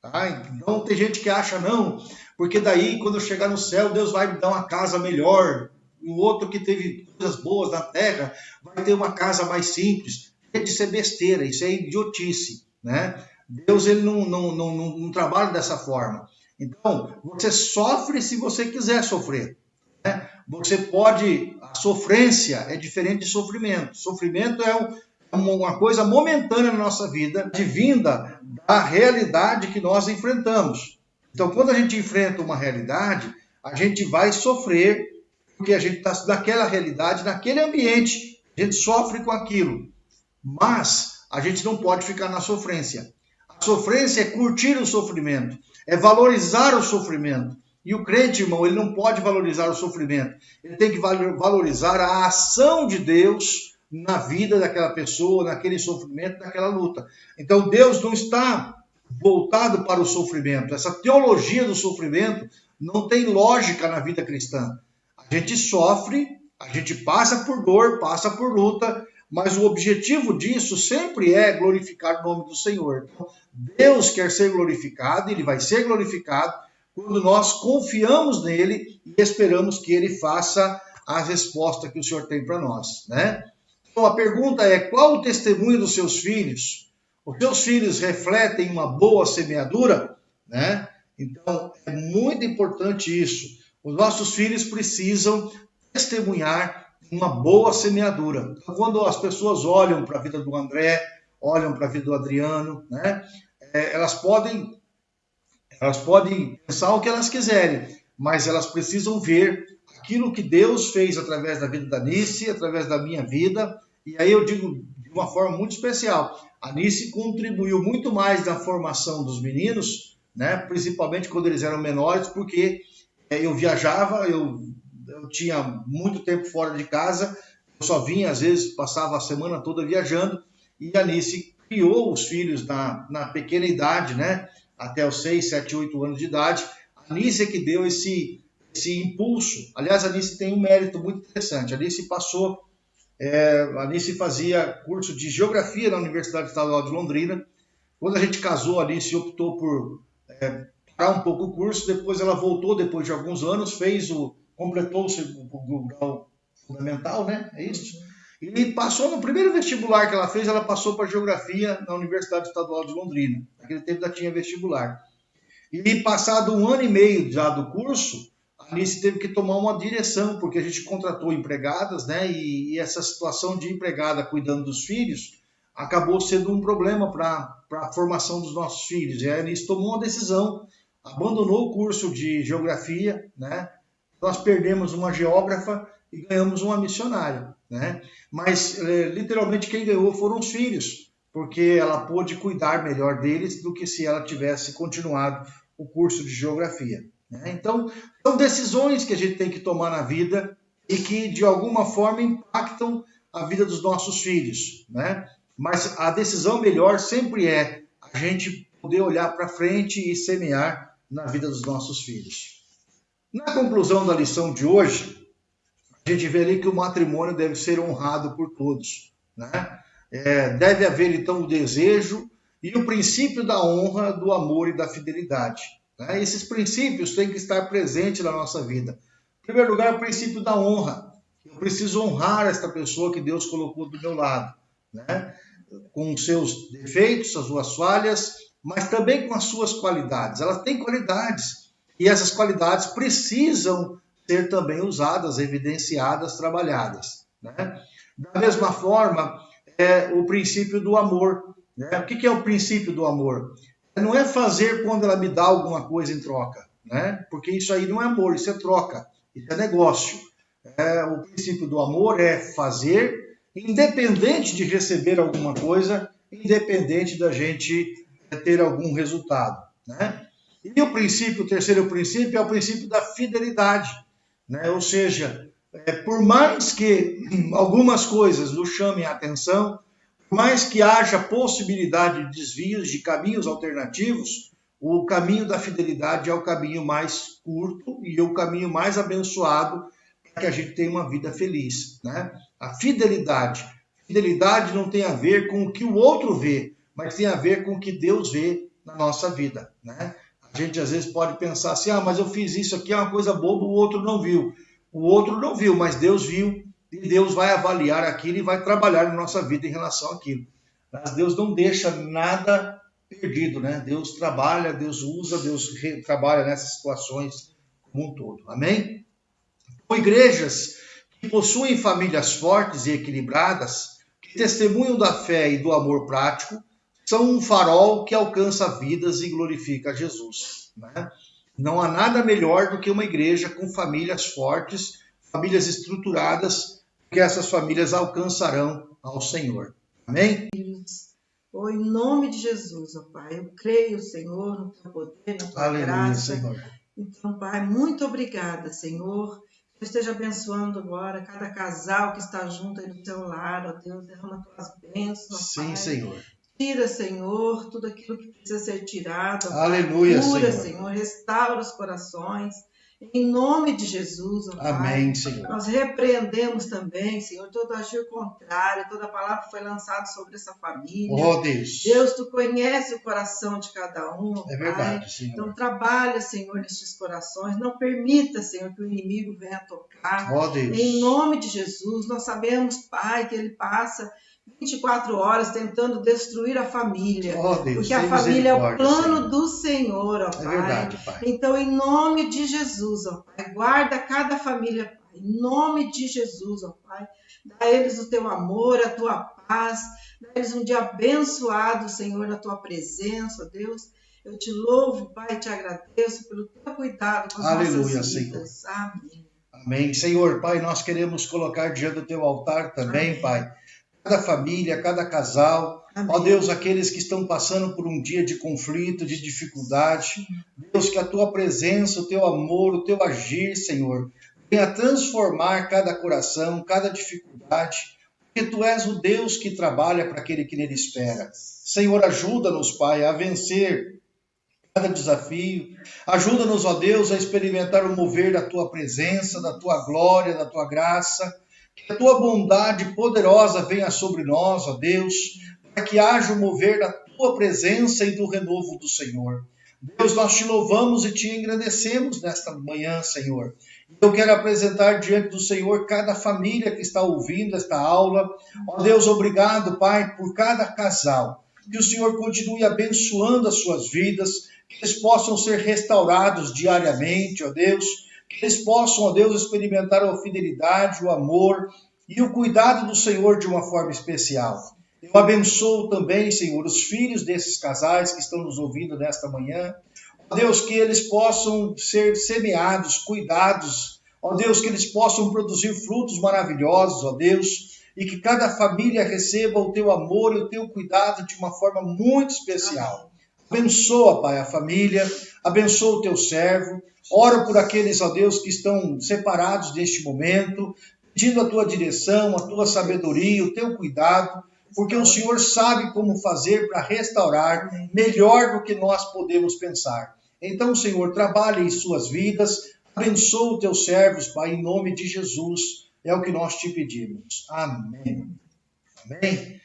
Tá? Então tem gente que acha, não, porque daí quando eu chegar no céu, Deus vai me dar uma casa melhor. O outro que teve coisas boas na terra vai ter uma casa mais simples de ser besteira, isso é idiotice, né? Deus ele não, não, não, não, não trabalha dessa forma. Então, você sofre se você quiser sofrer. Né? Você pode. A sofrência é diferente de sofrimento. Sofrimento é é uma coisa momentânea na nossa vida, vinda da realidade que nós enfrentamos. Então, quando a gente enfrenta uma realidade, a gente vai sofrer, porque a gente está naquela realidade, naquele ambiente, a gente sofre com aquilo. Mas a gente não pode ficar na sofrência. A sofrência é curtir o sofrimento, é valorizar o sofrimento. E o crente, irmão, ele não pode valorizar o sofrimento. Ele tem que valorizar a ação de Deus na vida daquela pessoa, naquele sofrimento, naquela luta. Então Deus não está voltado para o sofrimento. Essa teologia do sofrimento não tem lógica na vida cristã. A gente sofre, a gente passa por dor, passa por luta, mas o objetivo disso sempre é glorificar o nome do Senhor. Então, Deus quer ser glorificado, ele vai ser glorificado quando nós confiamos nele e esperamos que ele faça a resposta que o Senhor tem para nós, né? Então a pergunta é: qual o testemunho dos seus filhos? Os seus filhos refletem uma boa semeadura, né? Então é muito importante isso. Os nossos filhos precisam testemunhar uma boa semeadura. Então, quando as pessoas olham para a vida do André, olham para a vida do Adriano, né, é, elas podem elas podem pensar o que elas quiserem, mas elas precisam ver aquilo que Deus fez através da vida da Nice, através da minha vida. E aí eu digo de uma forma muito especial, a Nice contribuiu muito mais na formação dos meninos, né, principalmente quando eles eram menores, porque é, eu viajava, eu eu tinha muito tempo fora de casa, eu só vinha, às vezes, passava a semana toda viajando, e a Alice criou os filhos na, na pequena idade, né? Até os 6, 7, 8 anos de idade. A Alice é que deu esse, esse impulso. Aliás, a Alice tem um mérito muito interessante. A Alice passou, é, a Alice fazia curso de Geografia na Universidade Estadual de Londrina. Quando a gente casou, a Alice optou por é, parar um pouco o curso, depois ela voltou, depois de alguns anos, fez o, completou o grau fundamental, né? É isso? E passou no primeiro vestibular que ela fez, ela passou para geografia na Universidade Estadual de Londrina. Naquele tempo já tinha vestibular. E passado um ano e meio já do curso, a Alice teve que tomar uma direção, porque a gente contratou empregadas, né? E, e essa situação de empregada cuidando dos filhos acabou sendo um problema para a formação dos nossos filhos. E a Alice tomou uma decisão, abandonou o curso de geografia, né? Nós perdemos uma geógrafa e ganhamos uma missionária, né? Mas é, literalmente quem ganhou foram os filhos, porque ela pôde cuidar melhor deles do que se ela tivesse continuado o curso de geografia. Né? Então, são decisões que a gente tem que tomar na vida e que de alguma forma impactam a vida dos nossos filhos, né? Mas a decisão melhor sempre é a gente poder olhar para frente e semear na vida dos nossos filhos. Na conclusão da lição de hoje, a gente vê ali que o matrimônio deve ser honrado por todos, né? É, deve haver então o desejo e o princípio da honra, do amor e da fidelidade. Né? Esses princípios têm que estar presentes na nossa vida. Em primeiro lugar, o princípio da honra. Eu preciso honrar esta pessoa que Deus colocou do meu lado, né? com seus defeitos, as suas falhas, mas também com as suas qualidades. Ela tem qualidades e essas qualidades precisam ser também usadas, evidenciadas, trabalhadas. Né? Da mesma forma, é o princípio do amor. Né? O que é o princípio do amor? Não é fazer quando ela me dá alguma coisa em troca, né? porque isso aí não é amor, isso é troca, isso é negócio. É, o princípio do amor é fazer, independente de receber alguma coisa, independente da gente ter algum resultado. Né? E o princípio, o terceiro princípio, é o princípio da fidelidade. Né? Ou seja, é, por mais que algumas coisas nos chamem a atenção, por mais que haja possibilidade de desvios, de caminhos alternativos, o caminho da fidelidade é o caminho mais curto e o caminho mais abençoado para que a gente tenha uma vida feliz. Né? A fidelidade. Fidelidade não tem a ver com o que o outro vê, mas tem a ver com o que Deus vê na nossa vida. Né? A gente às vezes pode pensar assim: ah, mas eu fiz isso aqui, é uma coisa boba, o outro não viu. O outro não viu, mas Deus viu e Deus vai avaliar aquilo e vai trabalhar na nossa vida em relação àquilo. Mas Deus não deixa nada perdido, né? Deus trabalha, Deus usa, Deus trabalha nessas situações como um todo. Amém? Com igrejas que possuem famílias fortes e equilibradas, que testemunham da fé e do amor prático, são um farol que alcança vidas e glorifica Jesus. Né? Não há nada melhor do que uma igreja com famílias fortes, famílias estruturadas que essas famílias alcançarão ao Senhor. Amém? Oh, em nome de Jesus, ó Pai, eu creio, Senhor, no teu poder, na tua Aleluia, graça. Senhor. Então, Pai, muito obrigada, Senhor. Que esteja abençoando agora cada casal que está junto aí no teu lar, ó Deus, derrama tuas bênçãos. Sim, Pai. Senhor. Tira, Senhor, tudo aquilo que precisa ser tirado. Aleluia, Cura, Senhor. Senhor. Restaura os corações. Em nome de Jesus, ó Amém, Pai, Senhor. nós repreendemos também, Senhor, todo agir contrário, toda palavra que foi lançada sobre essa família. Oh, Deus. Deus, tu conhece o coração de cada um, É Pai. verdade, Senhor. Então trabalha, Senhor, nestes corações. Não permita, Senhor, que o inimigo venha tocar. Oh, Deus. Em nome de Jesus, nós sabemos, Pai, que ele passa 24 horas tentando destruir a família. Oh, Deus. Porque a família é o plano Senhor. do Senhor, ó É Pai. verdade, Pai. Então, em nome de Jesus, ó Pai, guarda cada família, Pai. Em nome de Jesus, ó Pai. Dá a eles o teu amor, a tua paz. Dá a eles um dia abençoado, Senhor, na tua presença, ó Deus. Eu te louvo, Pai, e te agradeço pelo teu cuidado com as Aleluia, nossas vidas. Amém. Amém. Senhor, Pai, nós queremos colocar diante do teu altar também, Amém. Pai, cada família, cada casal. Amém. Ó Deus, aqueles que estão passando por um dia de conflito, de dificuldade. Deus, que a tua presença, o teu amor, o teu agir, Senhor, venha transformar cada coração, cada dificuldade. Porque tu és o Deus que trabalha para aquele que nele espera. Senhor, ajuda-nos, Pai, a vencer cada desafio. Ajuda-nos, ó Deus, a experimentar o mover da tua presença, da tua glória, da tua graça. Que a tua bondade poderosa venha sobre nós, ó Deus, para que haja o mover da tua presença e do renovo do Senhor. Deus, nós te louvamos e te engrandecemos nesta manhã, Senhor. Eu quero apresentar diante do Senhor cada família que está ouvindo esta aula. Ó Deus, obrigado, Pai, por cada casal. Que o Senhor continue abençoando as suas vidas, que eles possam ser restaurados diariamente, ó Deus, eles possam, ó Deus, experimentar a fidelidade, o amor e o cuidado do Senhor de uma forma especial. Eu abençoo também, Senhor, os filhos desses casais que estão nos ouvindo nesta manhã. Ó Deus, que eles possam ser semeados, cuidados. Ó Deus, que eles possam produzir frutos maravilhosos, ó Deus, e que cada família receba o teu amor e o teu cuidado de uma forma muito especial. Abençoa, Pai, a família, abençoa o teu servo. Oro por aqueles, ó Deus, que estão separados neste momento, pedindo a tua direção, a tua sabedoria, o teu cuidado porque o Senhor sabe como fazer para restaurar melhor do que nós podemos pensar. Então, Senhor, trabalhe em suas vidas, abençoa os teus servos, Pai, em nome de Jesus. É o que nós te pedimos. Amém. Amém.